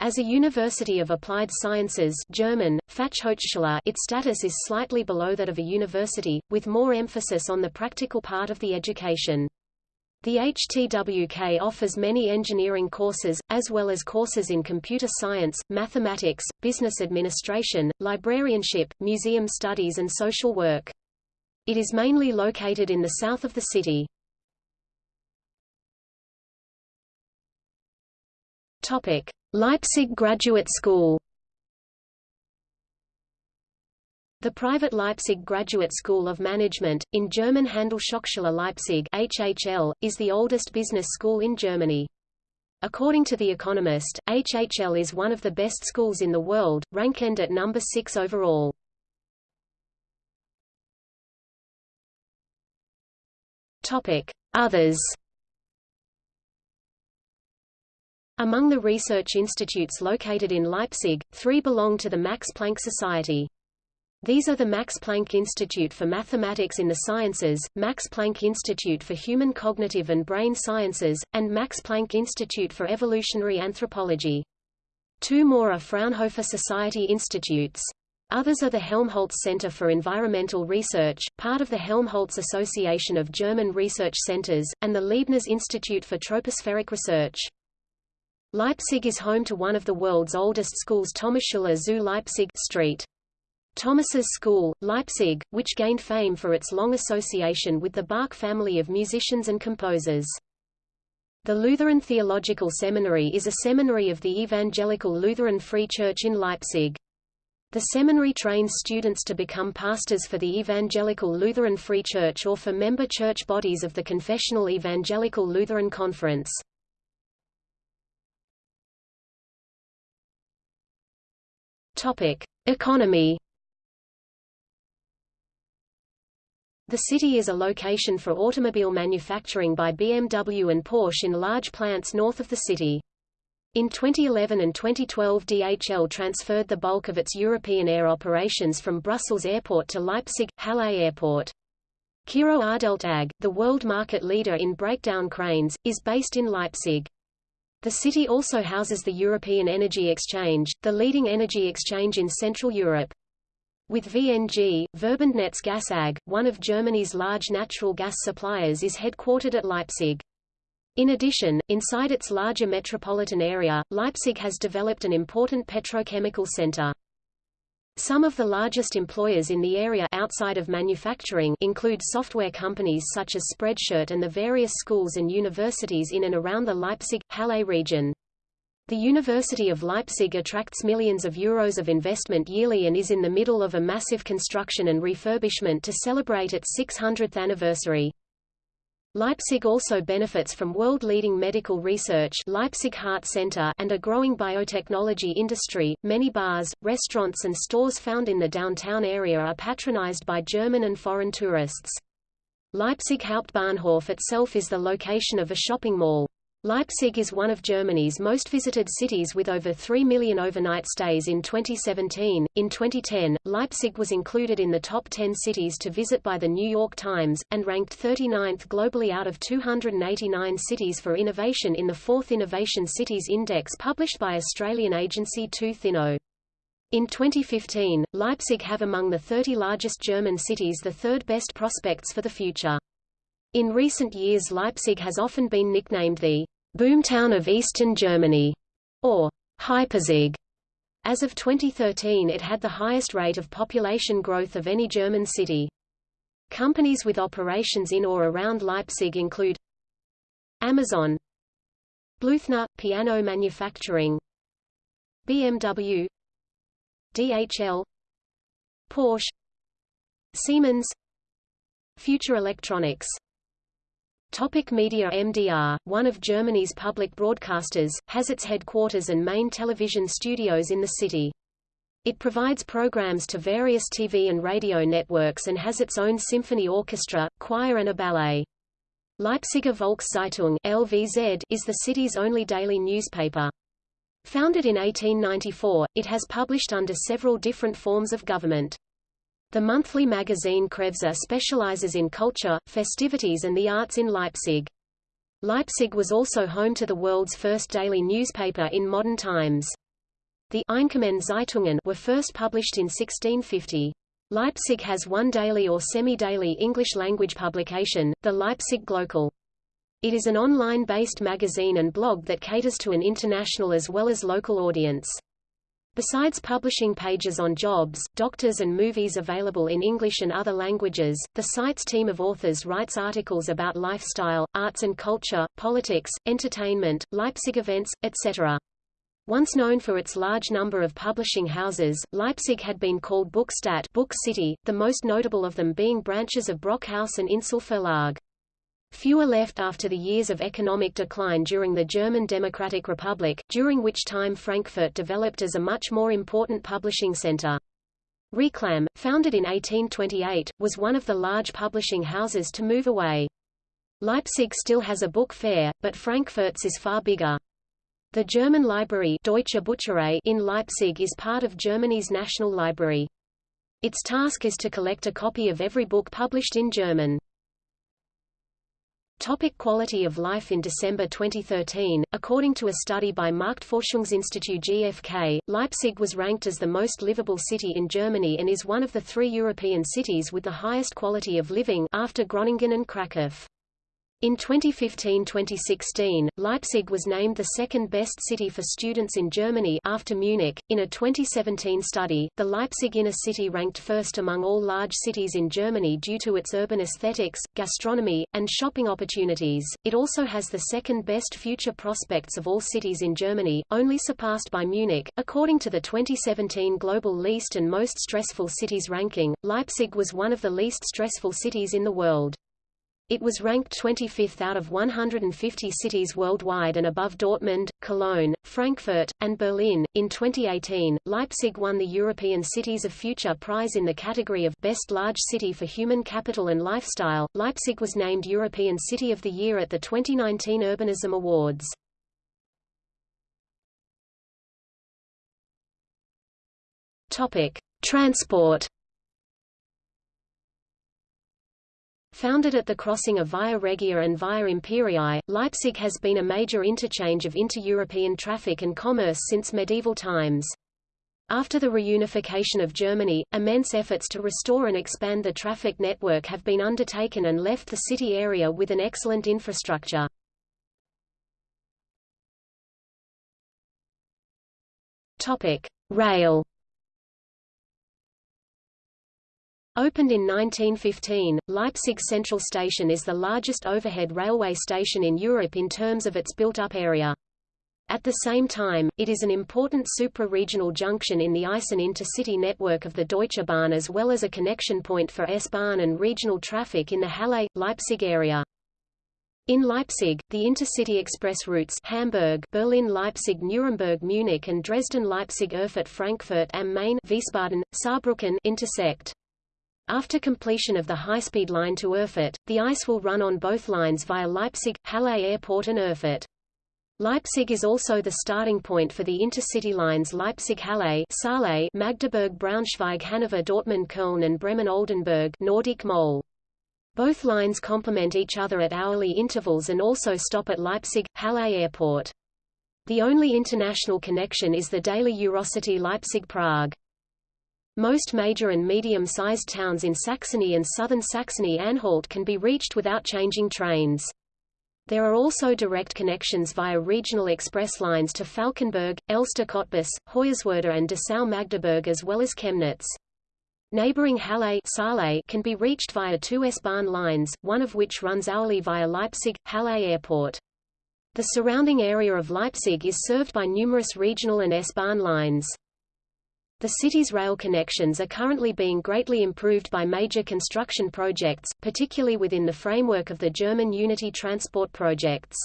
A: As a University of Applied Sciences German, Fachhochschule its status is slightly below that of a university, with more emphasis on the practical part of the education. The HTWK offers many engineering courses, as well as courses in computer science, mathematics, business administration, librarianship, museum studies and social work. It is mainly located in the south of the city. Leipzig Graduate School The private Leipzig Graduate School of Management, in German Handelshochschule Leipzig HHL, is the oldest business school in Germany. According to The Economist, HHL is one of the best schools in the world, ranked at number 6 overall. Others Among the research institutes located in Leipzig, three belong to the Max Planck Society. These are the Max Planck Institute for Mathematics in the Sciences, Max Planck Institute for Human Cognitive and Brain Sciences, and Max Planck Institute for Evolutionary Anthropology. Two more are Fraunhofer Society institutes. Others are the Helmholtz Center for Environmental Research, part of the Helmholtz Association of German Research Centers, and the Leibniz Institute for Tropospheric Research. Leipzig is home to one of the world's oldest schools Thomasschule zu Leipzig Street. Thomas's School, Leipzig, which gained fame for its long association with the Bach family of musicians and composers. The Lutheran Theological Seminary is a seminary of the Evangelical Lutheran Free Church in Leipzig. The seminary trains students to become pastors for the Evangelical Lutheran Free Church or for member church bodies of the Confessional Evangelical Lutheran Conference. Economy The city is a location for automobile manufacturing by BMW and Porsche in large plants north of the city. In 2011 and 2012 DHL transferred the bulk of its European air operations from Brussels Airport to Leipzig, Halle Airport. Kirow Ardelt AG, the world market leader in breakdown cranes, is based in Leipzig. The city also houses the European Energy Exchange, the leading energy exchange in Central Europe. With VNG, Verbundnetz Gas AG, one of Germany's large natural gas suppliers is headquartered at Leipzig. In addition, inside its larger metropolitan area, Leipzig has developed an important petrochemical center. Some of the largest employers in the area outside of manufacturing include software companies such as Spreadshirt and the various schools and universities in and around the Leipzig-Halle region. The University of Leipzig attracts millions of euros of investment yearly and is in the middle of a massive construction and refurbishment to celebrate its 600th anniversary. Leipzig also benefits from world-leading medical research Leipzig Heart Center and a growing biotechnology industry. Many bars, restaurants and stores found in the downtown area are patronized by German and foreign tourists. Leipzig Hauptbahnhof itself is the location of a shopping mall. Leipzig is one of Germany's most visited cities with over 3 million overnight stays in 2017. In 2010, Leipzig was included in the top 10 cities to visit by the New York Times, and ranked 39th globally out of 289 cities for innovation in the fourth Innovation Cities Index published by Australian agency 2thinknow. In 2015, Leipzig have among the 30 largest German cities the third best prospects for the future. In recent years Leipzig has often been nicknamed the boomtown of eastern Germany, or Hypezig. As of 2013 it had the highest rate of population growth of any German city. Companies with operations in or around Leipzig include Amazon Blüthner, piano manufacturing BMW DHL Porsche Siemens Future Electronics Topic media MDR, one of Germany's public broadcasters, has its headquarters and main television studios in the city. It provides programs to various TV and radio networks and has its own symphony orchestra, choir and a ballet. Leipziger Volkszeitung (LVZ) is the city's only daily newspaper. Founded in 1894, it has published under several different forms of government. The monthly magazine Kreuzer specializes in culture, festivities and the arts in Leipzig. Leipzig was also home to the world's first daily newspaper in modern times. The Einkommende Zeitungen were first published in 1650. Leipzig has one daily or semi-daily English-language publication, the Leipzig Glocal. It is an online-based magazine and blog that caters to an international as well as local audience. Besides publishing pages on jobs, doctors and movies available in English and other languages, the site's team of authors writes articles about lifestyle, arts and culture, politics, entertainment, Leipzig events, etc. Once known for its large number of publishing houses, Leipzig had been called Buchstadt book city, the most notable of them being branches of Brockhaus and Insel Verlag. Fewer left after the years of economic decline during the German Democratic Republic, during which time Frankfurt developed as a much more important publishing center. Reclam, founded in 1828, was one of the large publishing houses to move away. Leipzig still has a book fair, but Frankfurt's is far bigger. The German library Deutsche Bücherei in Leipzig is part of Germany's National Library. Its task is to collect a copy of every book published in German. Topic quality of life In December 2013, according to a study by Marktforschungsinstitut GfK, Leipzig was ranked as the most livable city in Germany and is one of the three European cities with the highest quality of living after Groningen and Krakow. In 2015-2016, Leipzig was named the second best city for students in Germany after Munich. In a 2017 study, the Leipzig inner city ranked first among all large cities in Germany due to its urban aesthetics, gastronomy, and shopping opportunities. It also has the second best future prospects of all cities in Germany, only surpassed by Munich. According to the 2017 Global Least and Most Stressful Cities ranking, Leipzig was one of the least stressful cities in the world. It was ranked 25th out of 150 cities worldwide and above Dortmund, Cologne, Frankfurt, and Berlin. In 2018, Leipzig won the European Cities of Future prize in the category of Best Large City for Human Capital and Lifestyle. Leipzig was named European City of the Year at the 2019 Urbanism Awards. Topic: Transport Founded at the crossing of Via Regia and Via Imperii, Leipzig has been a major interchange of inter-European traffic and commerce since medieval times. After the reunification of Germany, immense efforts to restore and expand the traffic network have been undertaken and left the city area with an excellent infrastructure. Rail Opened in 1915, Leipzig Central Station is the largest overhead railway station in Europe in terms of its built-up area. At the same time, it is an important supra-regional junction in the Eisen intercity network of the Deutsche Bahn as well as a connection point for S-Bahn and regional traffic in the Halle, Leipzig area. In Leipzig, the intercity express routes Hamburg, Berlin Leipzig Nuremberg Munich and Dresden Leipzig Erfurt Frankfurt am Main Wiesbaden, Saarbrücken intersect. After completion of the high-speed line to Erfurt, the ICE will run on both lines via Leipzig, Halle Airport and Erfurt. Leipzig is also the starting point for the intercity lines Leipzig-Halle, Magdeburg-Braunschweig, Hanover-Dortmund-Köln and Bremen-Oldenburg, Norddeich-Mole. Both lines complement each other at hourly intervals and also stop at Leipzig, Halle Airport. The only international connection is the daily Eurocity Leipzig-Prague. Most major and medium-sized towns in Saxony and southern Saxony-Anhalt can be reached without changing trains. There are also direct connections via regional express lines to Falkenberg, Elster-Cottbus, Hoyerswerda and Dessau-Magdeburg as well as Chemnitz. Neighboring Halle can be reached via two S-Bahn lines, one of which runs hourly via Leipzig, Halle Airport. The surrounding area of Leipzig is served by numerous regional and S-Bahn lines. The city's rail connections are currently being greatly improved by major construction projects, particularly within the framework of the German Unity transport projects.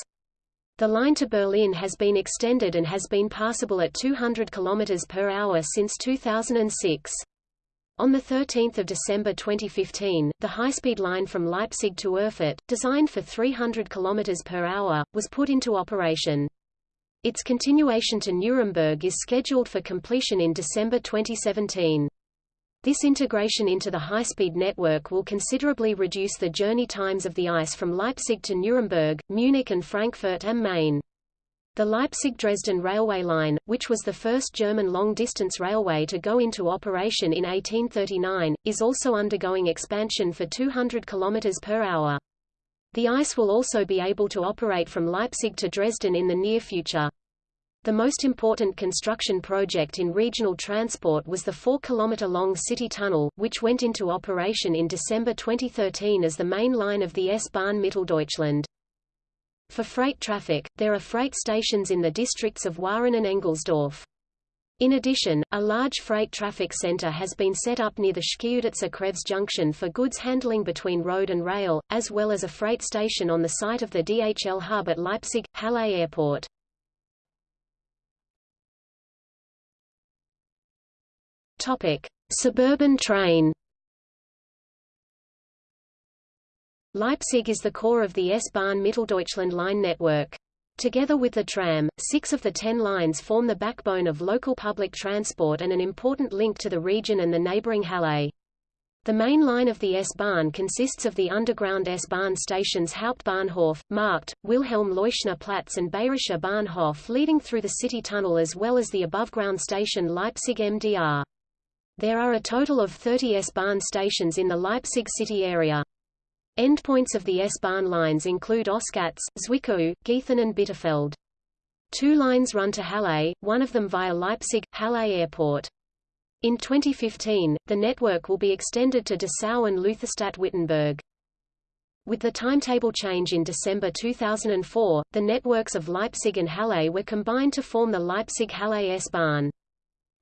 A: The line to Berlin has been extended and has been passable at 200 km per hour since 2006. On 13 December 2015, the high-speed line from Leipzig to Erfurt, designed for 300 km per hour, was put into operation. Its continuation to Nuremberg is scheduled for completion in December 2017. This integration into the high-speed network will considerably reduce the journey times of the ICE from Leipzig to Nuremberg, Munich and Frankfurt am Main. The Leipzig-Dresden railway line, which was the first German long-distance railway to go into operation in 1839, is also undergoing expansion for 200 km per hour. The ICE will also be able to operate from Leipzig to Dresden in the near future. The most important construction project in regional transport was the 4-kilometer-long City Tunnel, which went into operation in December 2013 as the main line of the S-Bahn Mitteldeutschland. For freight traffic, there are freight stations in the districts of Wahren and Engelsdorf. In addition, a large freight traffic center has been set up near the Schkeuditzer Kreuz junction for goods handling between road and rail, as well as a freight station on the site of the DHL hub at Leipzig, Halle Airport. Topic: Suburban train Leipzig is the core of the S-Bahn Mitteldeutschland line network. Together with the tram, six of the ten lines form the backbone of local public transport and an important link to the region and the neighboring Halle. The main line of the S-Bahn consists of the underground S-Bahn stations Hauptbahnhof, Markt, Wilhelm Leuschner Platz and Bayerischer Bahnhof leading through the city tunnel as well as the above-ground station Leipzig MDR. There are a total of 30 S-Bahn stations in the Leipzig city area. Endpoints of the S-Bahn lines include Oschatz, Zwickau, Gießen and Bitterfeld. Two lines run to Halle, one of them via Leipzig, Halle Airport. In 2015, the network will be extended to Dessau and Lutherstadt-Wittenberg. With the timetable change in December 2004, the networks of Leipzig and Halle were combined to form the Leipzig-Halle S-Bahn.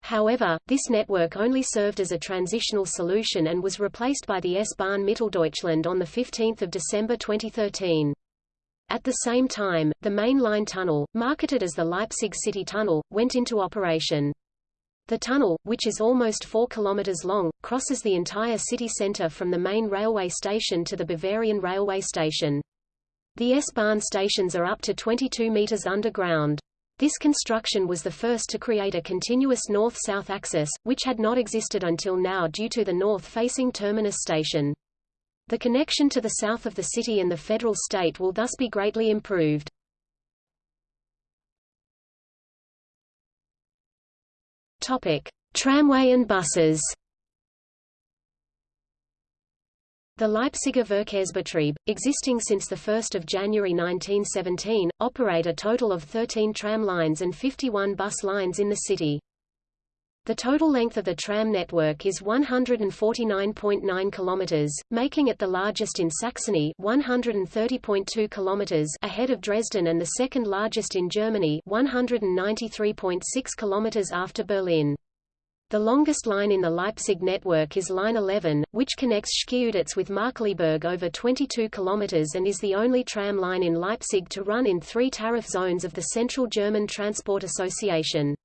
A: However, this network only served as a transitional solution and was replaced by the S-Bahn Mitteldeutschland on 15 December 2013. At the same time, the main line tunnel, marketed as the Leipzig City Tunnel, went into operation. The tunnel, which is almost 4 km long, crosses the entire city center from the main railway station to the Bavarian railway station. The S-Bahn stations are up to 22 meters underground. This construction was the first to create a continuous north-south axis, which had not existed until now due to the north-facing terminus station. The connection to the south of the city and the federal state will thus be greatly improved. Topic: Tramway and buses. The Leipziger Verkehrsbetrieb, existing since 1 January 1917, operate a total of 13 tram lines and 51 bus lines in the city. The total length of the tram network is 149.9 kilometers, making it the largest in Saxony 130.2 kilometers ahead of Dresden and the second largest in Germany 193.6 kilometers after Berlin. The longest line in the Leipzig network is Line 11, which connects Schkeuditz with Markkleeberg over 22 km and is the only tram line in Leipzig to run in three tariff zones of the Central German Transport Association.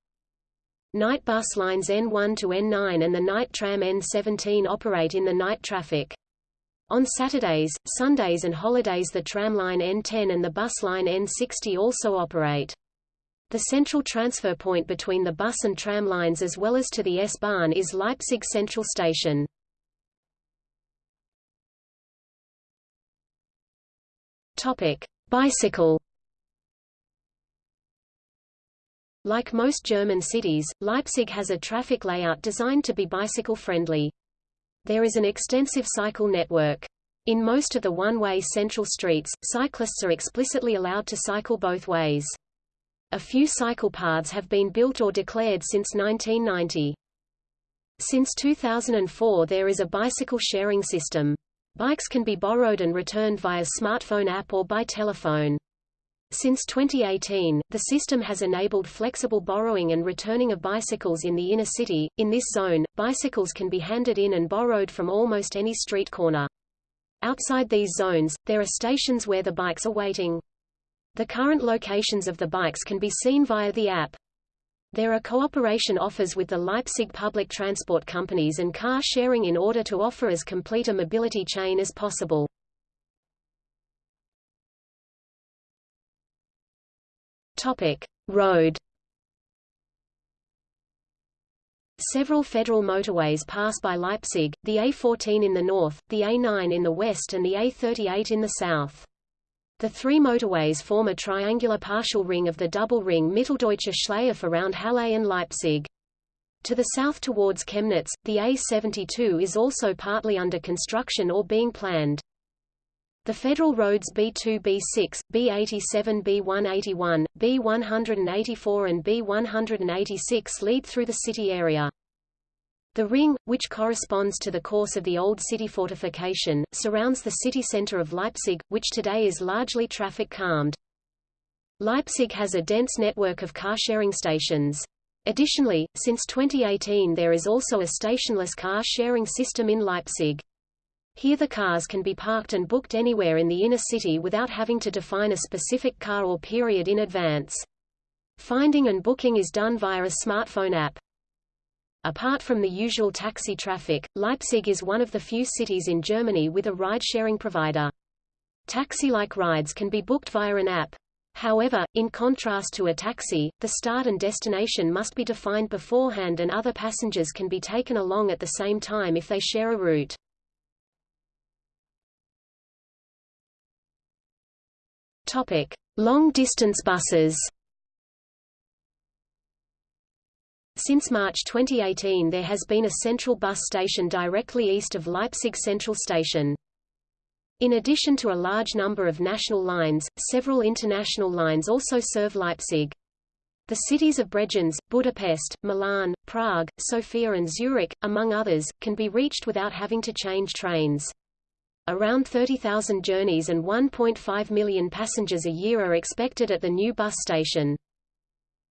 A: Night bus lines N1 to N9 and the night tram N17 operate in the night traffic. On Saturdays, Sundays and holidays the tram line N10 and the bus line N60 also operate. The central transfer point between the bus and tram lines as well as to the S-Bahn is Leipzig Central Station. Topic: Bicycle. Like most German cities, Leipzig has a traffic layout designed to be bicycle-friendly. There is an extensive cycle network. In most of the one-way central streets, cyclists are explicitly allowed to cycle both ways. A few cycle paths have been built or declared since 1990. Since 2004 there is a bicycle sharing system. Bikes can be borrowed and returned via smartphone app or by telephone. Since 2018, the system has enabled flexible borrowing and returning of bicycles in the inner city. In this zone, bicycles can be handed in and borrowed from almost any street corner. Outside these zones, there are stations where the bikes are waiting. The current locations of the bikes can be seen via the app. There are cooperation offers with the Leipzig public transport companies and car sharing in order to offer as complete a mobility chain as possible. Topic: Road. Several federal motorways pass by Leipzig, the A14 in the north, the A9 in the west and the A38 in the south. The three motorways form a triangular partial ring of the double ring Mitteldeutsche Schleife around Halle and Leipzig. To the south towards Chemnitz, the A72 is also partly under construction or being planned. The federal roads B2 B6, B87 B181, B184 and B186 lead through the city area. The ring, which corresponds to the course of the old city fortification, surrounds the city center of Leipzig, which today is largely traffic calmed. Leipzig has a dense network of car-sharing stations. Additionally, since 2018 there is also a stationless car-sharing system in Leipzig. Here the cars can be parked and booked anywhere in the inner city without having to define a specific car or period in advance. Finding and booking is done via a smartphone app. Apart from the usual taxi traffic, Leipzig is one of the few cities in Germany with a ride-sharing provider. Taxi-like rides can be booked via an app. However, in contrast to a taxi, the start and destination must be defined beforehand and other passengers can be taken along at the same time if they share a route. Long-distance buses. Since March 2018 there has been a central bus station directly east of Leipzig Central Station. In addition to a large number of national lines, several international lines also serve Leipzig. The cities of Bregenz, Budapest, Milan, Prague, Sofia and Zurich, among others, can be reached without having to change trains. Around 30,000 journeys and 1.5 million passengers a year are expected at the new bus station.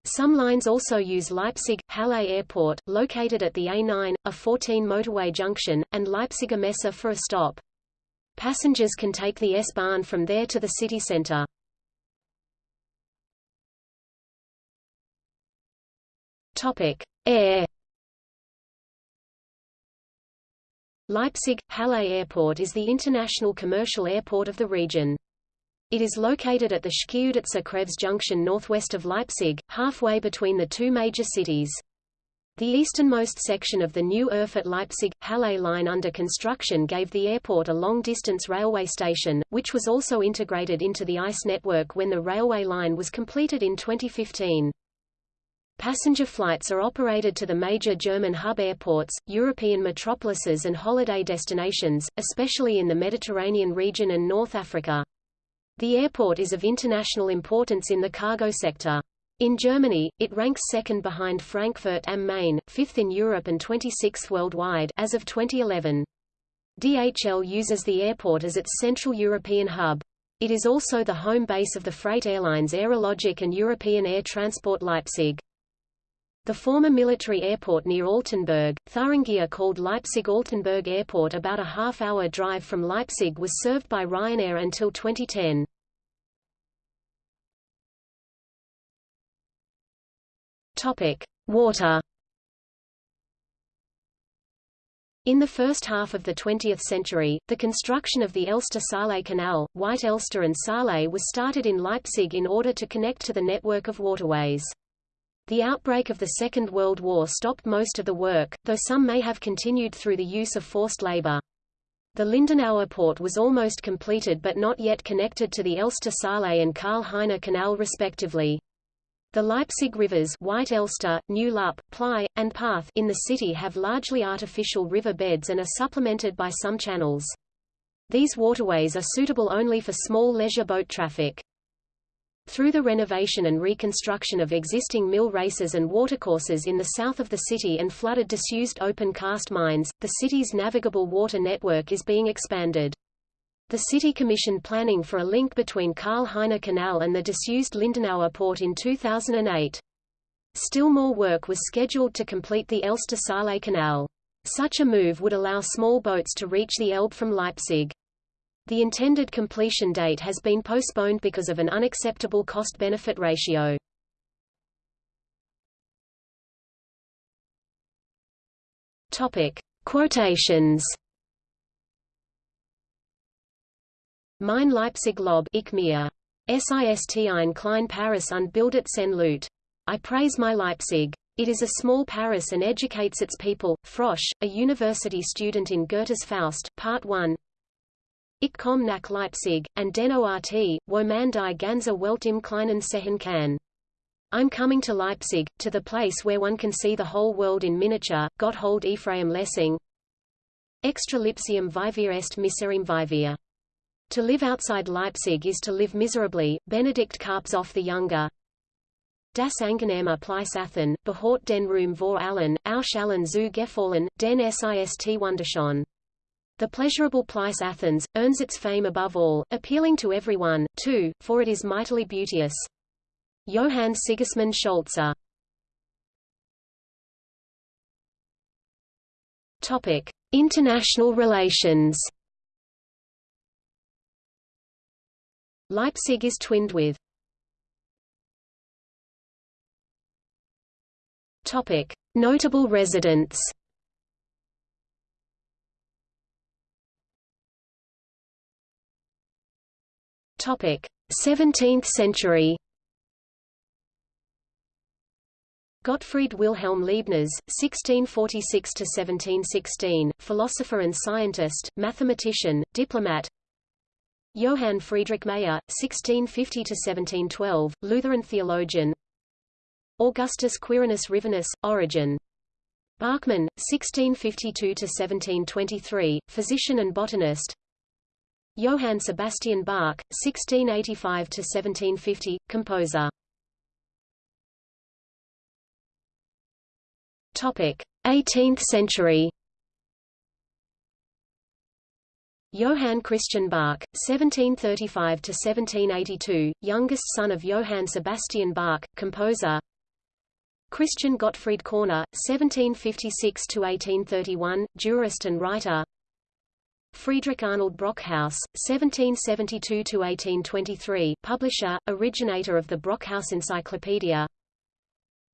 A: Some lines also use Leipzig Halle Airport, located at the A9, a 14 motorway junction, and Leipziger Messe for a stop. Passengers can take the S-Bahn from there to the city center. Topic: Air. Leipzig Halle Airport is the international commercial airport of the region. It is located at the Schkeuditzer Kreuz junction northwest of Leipzig, halfway between the two major cities. The easternmost section of the new Erfurt-Leipzig-Halle line under construction gave the airport a long-distance railway station, which was also integrated into the ICE network when the railway line was completed in 2015. Passenger flights are operated to the major German hub airports, European metropolises and holiday destinations, especially in the Mediterranean region and North Africa. The airport is of international importance in the cargo sector. In Germany, it ranks second behind Frankfurt am Main, fifth in Europe and 26th worldwide as of 2011. DHL uses the airport as its Central European hub. It is also the home base of the freight airlines Aerologic and European Air Transport Leipzig. The former military airport near Altenburg, Thuringia called Leipzig-Altenburg Airport about a half-hour drive from Leipzig was served by Ryanair until 2010. Topic: Water. In the first half of the 20th century, the construction of the Elster-Saale Canal, White Elster and Saale was started in Leipzig in order to connect to the network of waterways. The outbreak of the Second World War stopped most of the work, though some may have continued through the use of forced labor. The Lindenauer port was almost completed but not yet connected to the Elster-Saale and Karl-Heine Canal respectively. The Leipzig rivers White Elster, New Lupp, Plei, and Path in the city have largely artificial river beds and are supplemented by some channels. These waterways are suitable only for small leisure boat traffic. Through the renovation and reconstruction of existing mill races and watercourses in the south of the city and flooded disused open cast mines, the city's navigable water network is being expanded. The city commissioned planning for a link between Karl-Heine Canal and the disused Lindenauer port in 2008. Still more work was scheduled to complete the Elster-Saale Canal. Such a move would allow small boats to reach the Elbe from Leipzig. The intended completion date has been postponed because of an unacceptable cost-benefit ratio. Topic: Quotations. Mein Leipzig Lob ich mir. SIST ein Klein Paris und bildet sen Lut. I praise my Leipzig. It is a small Paris and educates its people. Frosch, a university student in Goethe's Faust, Part 1. Ich komm nach Leipzig, and den Ort, wo man die ganze Welt im Kleinen sehen kann. I'm coming to Leipzig, to the place where one can see the whole world in miniature. Gotthold Ephraim Lessing. Extra lipsium vivir est miserim vivir. To live outside Leipzig is to live miserably. Benedikt Carpzov the Younger. Das angenehme Pleisachen, behort den Ruhm vor allen, auch allen zu gefallen, den Sist wunderschön. The pleasurable Plice Athens, earns its fame above all, appealing to everyone, too, for it is mightily beauteous. Johann Sigismund Scholze Topic. International relations Leipzig is twinned with Topic. Notable residents Topic: 17th century. Gottfried Wilhelm Leibniz, 1646–1716, philosopher and scientist, mathematician, diplomat. Johann Friedrich Mayer, 1650–1712, Lutheran theologian. Augustus Quirinus Rivinus, origin. Bachmann, 1652–1723, physician and botanist Johann Sebastian Bach, 1685–1750, composer. Topic: 18th century. Johann Christian Bach, 1735–1782, youngest son of Johann Sebastian Bach, composer. Christian Gottfried Körner, 1756–1831, jurist and writer. Friedrich Arnold Brockhaus, 1772–1823, publisher, originator of the Brockhaus Encyclopedia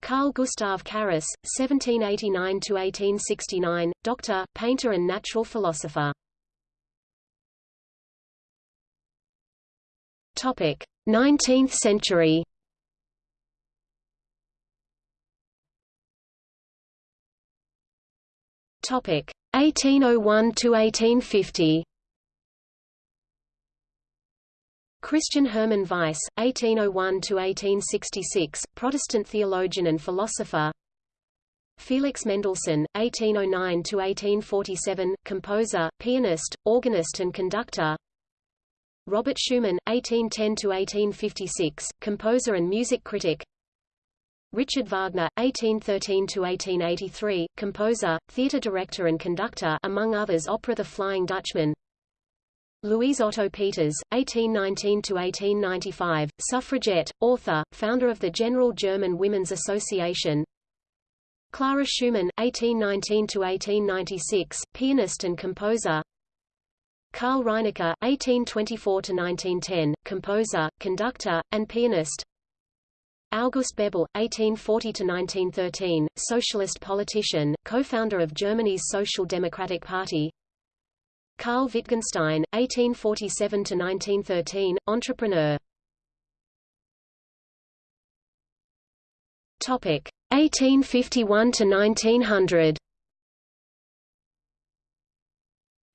A: Carl Gustav Carus, 1789–1869, doctor, painter and natural philosopher. Topic: 19th century. Topic: 1801 to 1850. Christian Hermann Weiss, 1801–1866, Protestant theologian and philosopher. Felix Mendelssohn, 1809–1847, composer, pianist, organist and conductor. Robert Schumann, 1810–1856, composer and music critic Richard Wagner, 1813–1883, composer, theatre director and conductor among others opera The Flying Dutchman. Louise Otto Peters, 1819–1895, suffragette, author, founder of the General German Women's Association. Clara Schumann, 1819–1896, pianist and composer. Karl Reinecke, 1824–1910, composer, conductor, and pianist August Bebel, 1840–1913, socialist politician, co-founder of Germany's Social Democratic Party. Karl Wittgenstein, 1847–1913, entrepreneur. 1851–1900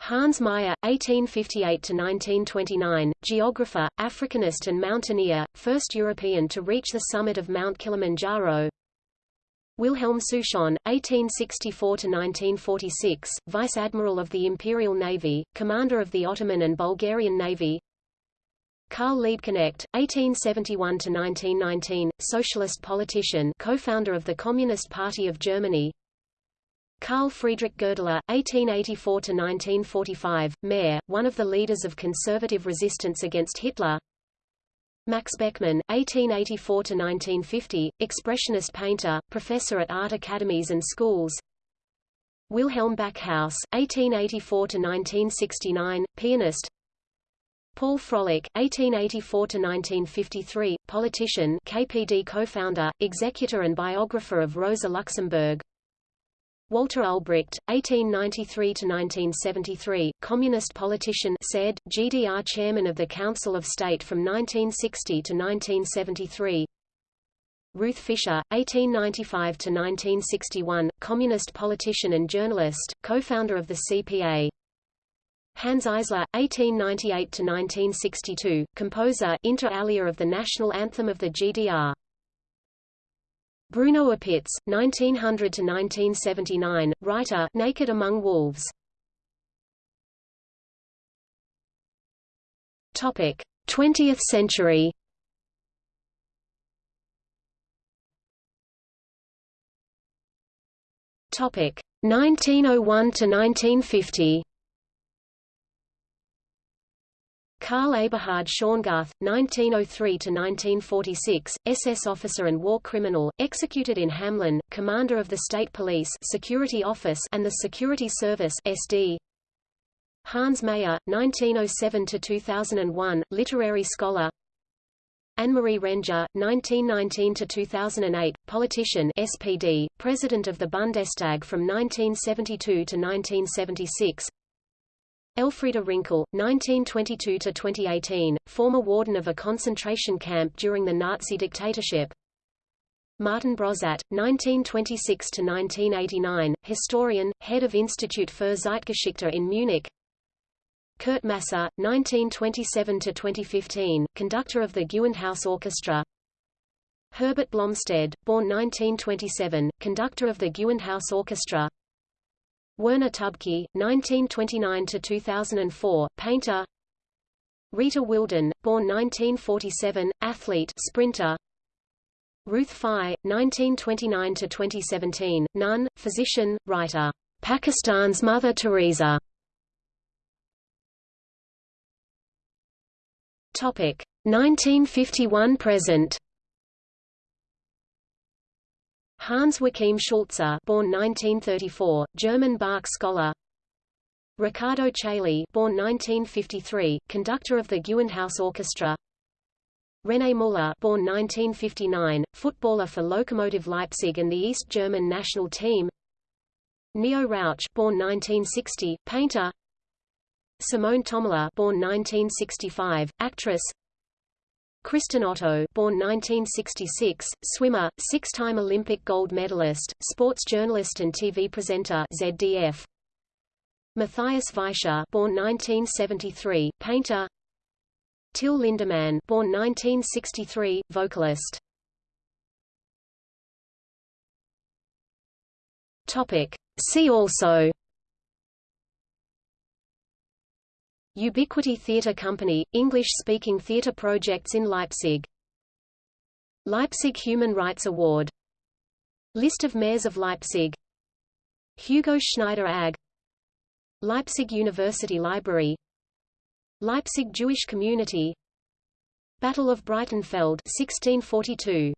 A: Hans Meyer, 1858–1929, geographer, Africanist and mountaineer, first European to reach the summit of Mount Kilimanjaro. Wilhelm Souchon, 1864–1946, Vice Admiral of the Imperial Navy, Commander of the Ottoman and Bulgarian Navy. Karl Liebknecht, 1871–1919, socialist politician co-founder of the Communist Party of Germany Karl Friedrich Goerdeler, 1884–1945, mayor, one of the leaders of conservative resistance against Hitler. Max Beckmann, 1884–1950, expressionist painter, professor at art academies and schools. Wilhelm Backhaus, 1884–1969, pianist. Paul Frölich, 1884–1953, politician KPD co-founder, executor and biographer of Rosa Luxemburg Walter Ulbricht, 1893–1973, communist politician said, GDR chairman of the Council of State from 1960 to 1973 Ruth Fischer, 1895–1961, communist politician and journalist, co-founder of the CPA Hanns Eisler, 1898–1962, composer inter alia of the national anthem of the GDR Bruno Apitz, 1900–1979, writer Naked Among Wolves. Topic: 20th century. Topic: 1901 to 1950. Karl Eberhard Schongarth, 1903–1946, SS officer and war criminal, executed in Hameln, commander of the State Police Security Office and the Security Service SD. Hans Mayer, 1907–2001, literary scholar Annemarie Renger, 1919–2008, politician SPD, President of the Bundestag from 1972 to 1976 Elfriede Rinkel, 1922–2018, former warden of a concentration camp during the Nazi dictatorship. Martin Broszat, 1926–1989, historian, head of Institute für Zeitgeschichte in Munich. Kurt Masur, 1927–2015, conductor of the Gewandhaus Orchestra. Herbert Blomstedt, born 1927, conductor of the Gewandhaus Orchestra. Werner Tübke, 1929–2004, painter. Rita Wilden, born 1947, athlete sprinter. Ruth Pfau, 1929–2017, nun, physician, writer. Pakistan's Mother Teresa. Topic 1951 present Hans Joachim Schulze, born 1934, German Bach scholar. Riccardo Chailly, born 1953, conductor of the Gewandhaus Orchestra. René Müller, born 1959, footballer for Lokomotive Leipzig and the East German national team. Neo Rauch, born 1960, painter. Simone Thomalla, born 1965, actress. Kristin Otto, born 1966, swimmer, six-time Olympic gold medalist, sports journalist and TV presenter ZDF. Matthias Weischer, born 1973, painter. Till Lindemann, born 1963, vocalist. Topic. See also Ubiquity Theatre Company, English-speaking theatre projects in Leipzig. Leipzig Human Rights Award. List of mayors of Leipzig. Hugo Schneider AG Leipzig University Library. Leipzig Jewish Community. Battle of Breitenfeld 1642